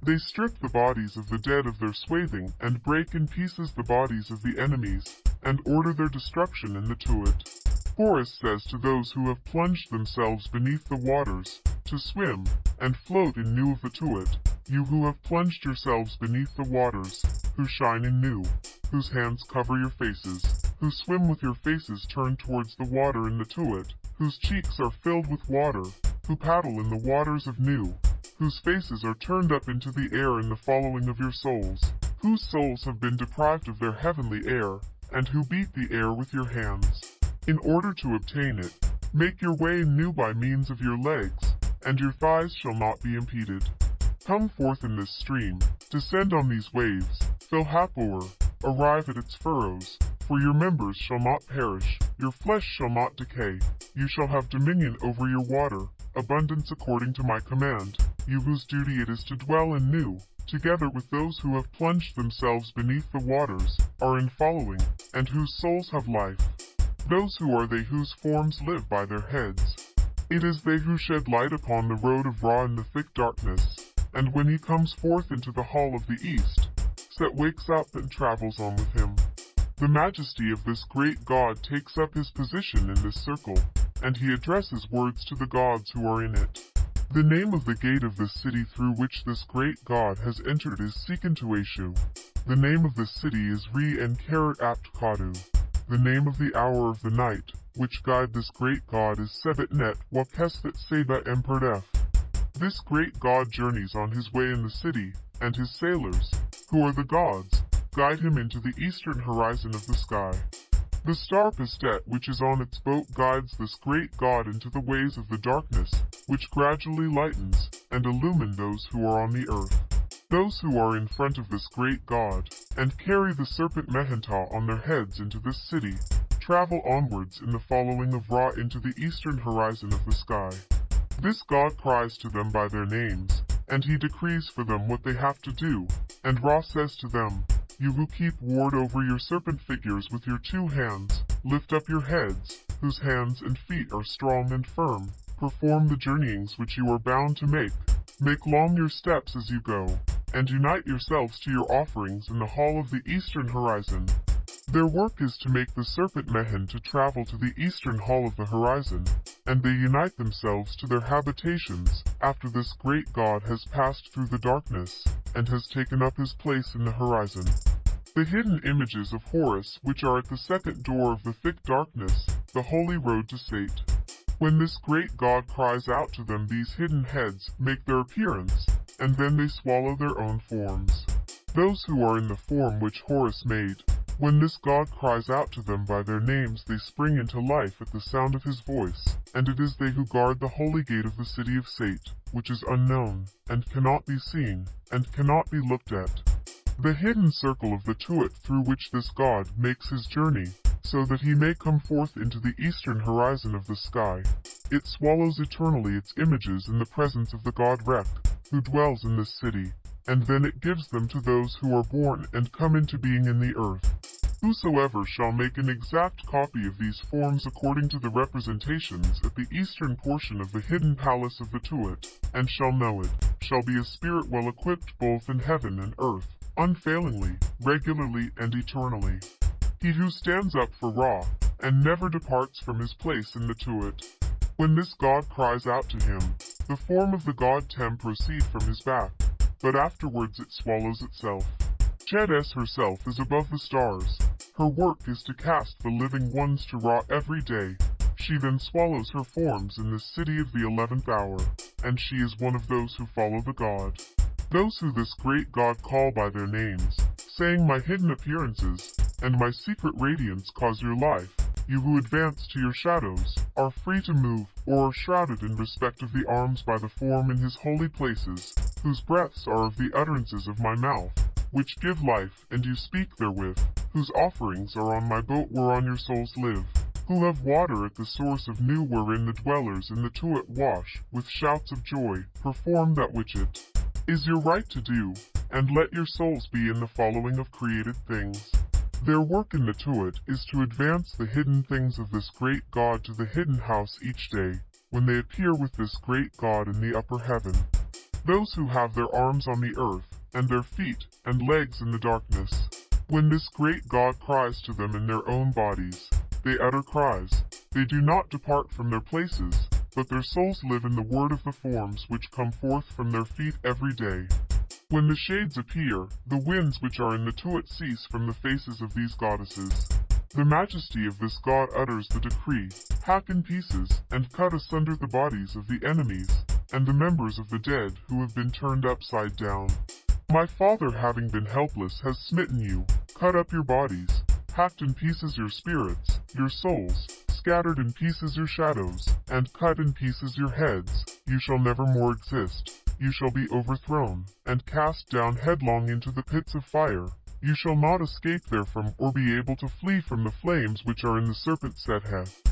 They strip the bodies of the dead of their swathing, and break in pieces the bodies of the enemies, and order their destruction in the Tuat. Horus says to those who have plunged themselves beneath the waters, to swim, and float in Nu of the Tuat, you who have plunged yourselves beneath the waters, who shine in Nu, whose hands cover your faces, who swim with your faces turned towards the water in the Tuat, whose cheeks are filled with water, who paddle in the waters of Nu, whose faces are turned up into the air in the following of your souls, whose souls have been deprived of their heavenly air, and who beat the air with your hands. In order to obtain it, make your way new by means of your legs, and your thighs shall not be impeded. Come forth in this stream, descend on these waves, fill Hathor, arrive at its furrows, for your members shall not perish, your flesh shall not decay, you shall have dominion over your water, abundance according to my command, you whose duty it is to dwell in Nu, together with those who have plunged themselves beneath the waters, are in following, and whose souls have life. Those who are they whose forms live by their heads. It is they who shed light upon the road of Ra in the thick darkness, and when he comes forth into the hall of the east, Set wakes up and travels on with him. The majesty of this great god takes up his position in this circle, and he addresses words to the gods who are in it. The name of the gate of the city through which this great god has entered is Sekentueshu. The name of the city is Re and Karat Apt Kadu. The name of the hour of the night, which guide this great god is Sebet Net Wakestet Seba Emperdef. This great god journeys on his way in the city, and his sailors, who are the gods, guide him into the eastern horizon of the sky. The star Pastet which is on its boat guides this great god into the ways of the darkness, which gradually lightens and illumine those who are on the earth. Those who are in front of this great god, and carry the serpent Mehentah on their heads into this city, travel onwards in the following of Ra into the eastern horizon of the sky. This god cries to them by their names, and he decrees for them what they have to do, and Ra says to them, You who keep ward over your serpent figures with your two hands, lift up your heads, whose hands and feet are strong and firm, perform the journeyings which you are bound to make, make long your steps as you go, and unite yourselves to your offerings in the hall of the eastern horizon. Their work is to make the serpent Mehen to travel to the eastern hall of the horizon, and they unite themselves to their habitations after this great god has passed through the darkness and has taken up his place in the horizon. The hidden images of Horus which are at the second door of the thick darkness, the holy road to Sate. When this great god cries out to them these hidden heads make their appearance, and then they swallow their own forms. Those who are in the form which Horus made, when this god cries out to them by their names they spring into life at the sound of his voice, and it is they who guard the holy gate of the city of Sate, which is unknown, and cannot be seen, and cannot be looked at. The hidden circle of the Tuat through which this god makes his journey, so that he may come forth into the eastern horizon of the sky. It swallows eternally its images in the presence of the god Rek, who dwells in this city, and then it gives them to those who are born and come into being in the earth. Whosoever shall make an exact copy of these forms according to the representations at the eastern portion of the hidden palace of the Tuat, and shall know it, shall be a spirit well equipped both in heaven and earth, unfailingly, regularly, and eternally. He who stands up for Ra, and never departs from his place in the Tuat. When this god cries out to him, the form of the god Tem proceed from his back, but afterwards it swallows itself. Chedes herself is above the stars. Her work is to cast the living ones to Ra every day. She then swallows her forms in the city of the eleventh hour, and she is one of those who follow the god. Those who this great god call by their names, saying my hidden appearances, and my secret radiance cause your life, you who advance to your shadows, are free to move, or are shrouded in respect of the arms by the form in his holy places, whose breaths are of the utterances of my mouth, which give life, and you speak therewith, whose offerings are on my boat whereon your souls live, who have water at the source of Nu wherein the dwellers in the Tuat wash, with shouts of joy, perform that which it is your right to do, and let your souls be in the following of created things. Their work in the Tuat is to advance the hidden things of this great God to the hidden house each day, when they appear with this great God in the upper heaven. Those who have their arms on the earth, and their feet and legs in the darkness, when this great God cries to them in their own bodies, they utter cries. They do not depart from their places, but their souls live in the word of the forms which come forth from their feet every day. When the shades appear, the winds which are in the Tuat cease from the faces of these goddesses. The majesty of this god utters the decree, hack in pieces, and cut asunder the bodies of the enemies, and the members of the dead who have been turned upside down. My father having been helpless has smitten you, cut up your bodies, hacked in pieces your spirits, your souls, scattered in pieces your shadows, and cut in pieces your heads, you shall never more exist. You shall be overthrown, and cast down headlong into the pits of fire. You shall not escape therefrom or be able to flee from the flames which are in the serpent Setheth.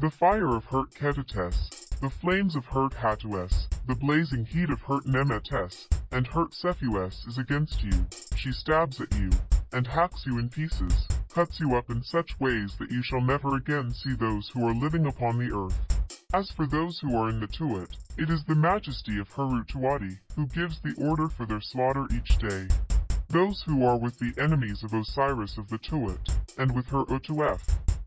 The fire of Hurt Ketetes, the flames of Hurt Hatues, the blazing heat of Hurt Nemetes, and Hurt Sephues is against you. She stabs at you, and hacks you in pieces, cuts you up in such ways that you shall never again see those who are living upon the earth. As for those who are in the Tuat, it is the majesty of Harut Tuati who gives the order for their slaughter each day. Those who are with the enemies of Osiris of the Tuat, and with her Otuef,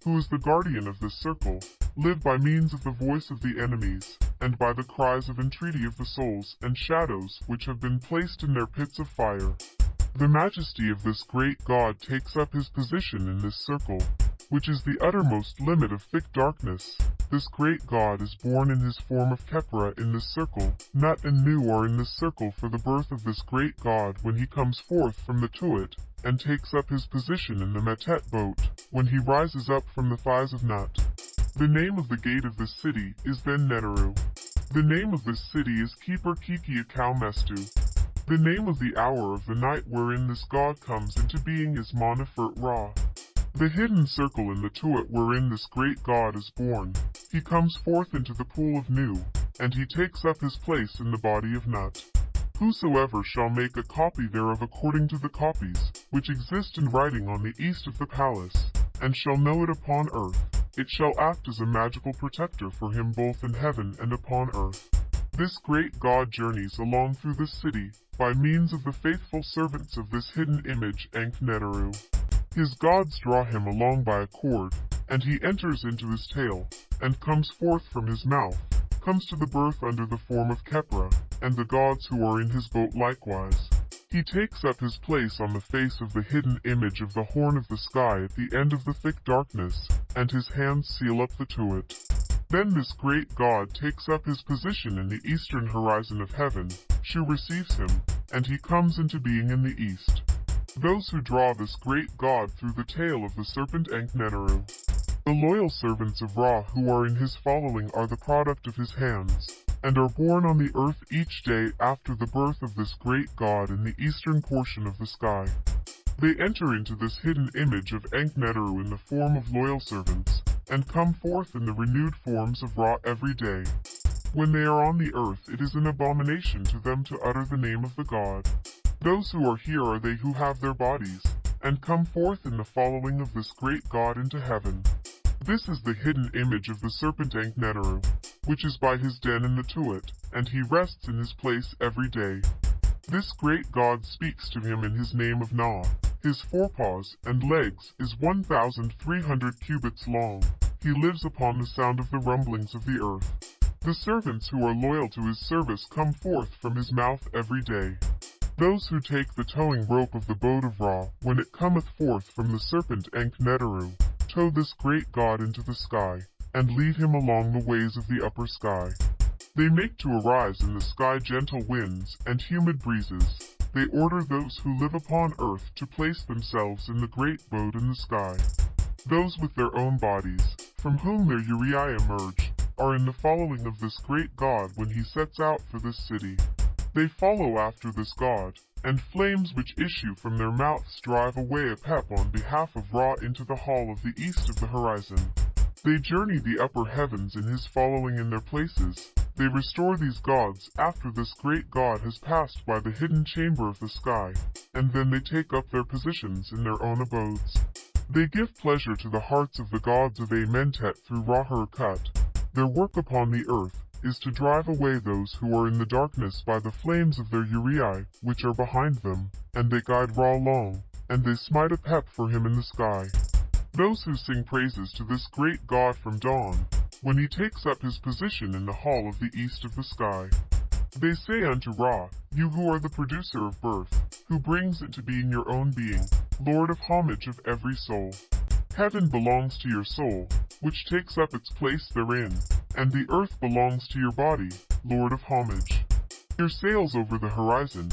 who is the guardian of this circle, live by means of the voice of the enemies, and by the cries of entreaty of the souls and shadows which have been placed in their pits of fire. The majesty of this great God takes up his position in this circle, which is the uttermost limit of thick darkness. This great God is born in his form of Khepra in this circle. Nut and Nu are in this circle for the birth of this great God when he comes forth from the Tuat, and takes up his position in the Metet boat. when he rises up from the thighs of Nut. The name of the gate of this city is then Neteru. The name of this city is Keeper Kiki Mestu. The name of the hour of the night wherein this god comes into being is Monifert Ra. The hidden circle in the Tuat wherein this great god is born. He comes forth into the pool of Nu, and he takes up his place in the body of Nut. Whosoever shall make a copy thereof according to the copies, which exist in writing on the east of the palace, and shall know it upon earth, it shall act as a magical protector for him both in heaven and upon earth. This great God journeys along through this city, by means of the faithful servants of this hidden image Ankh-Neteru. His gods draw him along by a cord, and he enters into his tail, and comes forth from his mouth, comes to the birth under the form of Khepra, and the gods who are in his boat likewise. He takes up his place on the face of the hidden image of the horn of the sky at the end of the thick darkness, and his hands seal up the Tuat. Then this great God takes up his position in the eastern horizon of heaven, Shu receives him, and he comes into being in the east. Those who draw this great God through the tail of the serpent Ankh-Neteru. The loyal servants of Ra who are in his following are the product of his hands and are born on the earth each day after the birth of this great god in the eastern portion of the sky. They enter into this hidden image of Ankh-Neteru in the form of loyal servants, and come forth in the renewed forms of Ra every day. When they are on the earth it is an abomination to them to utter the name of the god. Those who are here are they who have their bodies, and come forth in the following of this great god into heaven. This is the hidden image of the serpent Ankh-Neteru, which is by his den in the Tuat, and he rests in his place every day. This great god speaks to him in his name of Na. His forepaws and legs is 1,300 cubits long. He lives upon the sound of the rumblings of the earth. The servants who are loyal to his service come forth from his mouth every day. Those who take the towing rope of the boat of Ra, when it cometh forth from the serpent Ankh-Neteru, tow this great god into the sky, and lead him along the ways of the upper sky. They make to arise in the sky gentle winds and humid breezes. They order those who live upon earth to place themselves in the great boat in the sky. Those with their own bodies, from whom their Uraei emerge, are in the following of this great god when he sets out for this city. They follow after this god, and flames which issue from their mouths drive away Apep on behalf of Ra into the hall of the east of the horizon. They journey the upper heavens in his following in their places. They restore these gods after this great god has passed by the hidden chamber of the sky, and then they take up their positions in their own abodes. They give pleasure to the hearts of the gods of Amentet through Ra-Hoor-Khet. Their work upon the earth is to drive away those who are in the darkness by the flames of their Uraei, which are behind them, and they guide Ra long, and they smite Apep for him in the sky. Those who sing praises to this great God from dawn, when he takes up his position in the hall of the east of the sky. They say unto Ra, You who are the producer of birth, who brings into being your own being, Lord of homage of every soul. Heaven belongs to your soul, which takes up its place therein, and the earth belongs to your body, Lord of homage. Your sails over the horizon,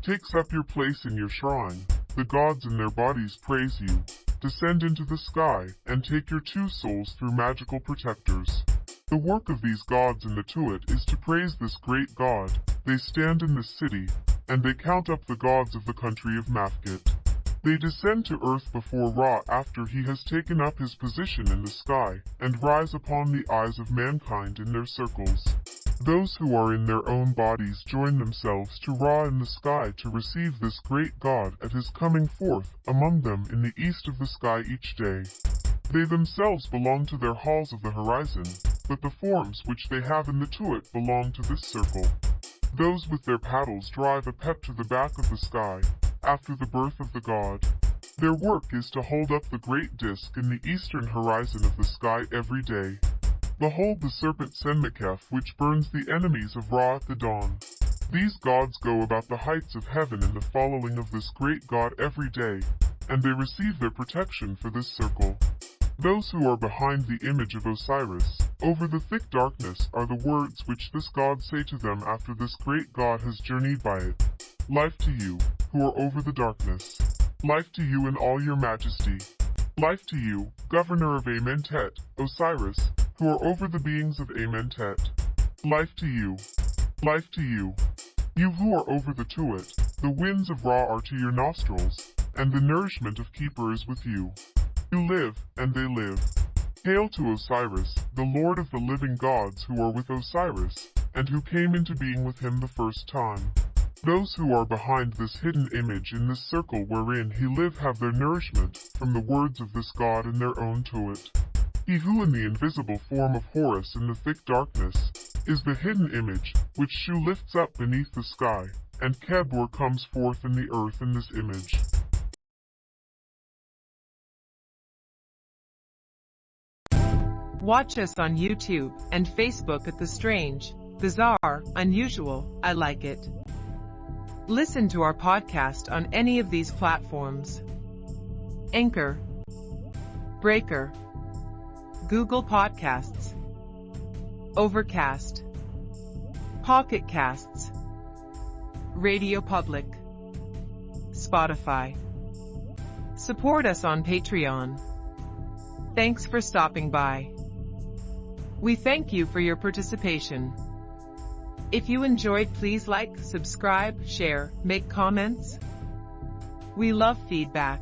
takes up your place in your shrine, the gods in their bodies praise you, descend into the sky, and take your two souls through magical protectors. The work of these gods in the Tuat is to praise this great god, they stand in the city, and they count up the gods of the country of Mafkit. They descend to earth before Ra after he has taken up his position in the sky, and rise upon the eyes of mankind in their circles. Those who are in their own bodies join themselves to Ra in the sky to receive this great God at his coming forth among them in the east of the sky each day. They themselves belong to their halls of the horizon, but the forms which they have in the Tuat belong to this circle. Those with their paddles drive Apep to the back of the sky, after the birth of the god. Their work is to hold up the great disk in the eastern horizon of the sky every day. Behold the serpent Senmekef which burns the enemies of Ra at the dawn. These gods go about the heights of heaven in the following of this great god every day, and they receive their protection for this circle. Those who are behind the image of Osiris, over the thick darkness, are the words which this god say to them after this great god has journeyed by it. Life to you, who are over the darkness. Life to you in all your majesty. Life to you, governor of Amentet, Osiris, who are over the beings of Amentet. Life to you. Life to you. You who are over the Tuat, the winds of Ra are to your nostrils, and the nourishment of Khepra is with you. You live, and they live. Hail to Osiris, the Lord of the living gods who are with Osiris, and who came into being with him the first time. Those who are behind this hidden image in this circle wherein he live have their nourishment from the words of this God in their own to it. He who in the invisible form of Horus in the thick darkness is the hidden image which Shu lifts up beneath the sky, and Kebur comes forth in the earth in this image. Watch us on YouTube and Facebook at The Strange, Bizarre, Unusual, I Like It. Listen to our podcast on any of these platforms. Anchor, Breaker, Google Podcasts, Overcast, Pocket Casts, Radio Public, Spotify. Support us on Patreon. Thanks for stopping by. We thank you for your participation. If you enjoyed, please like, subscribe, share, make comments. We love feedback.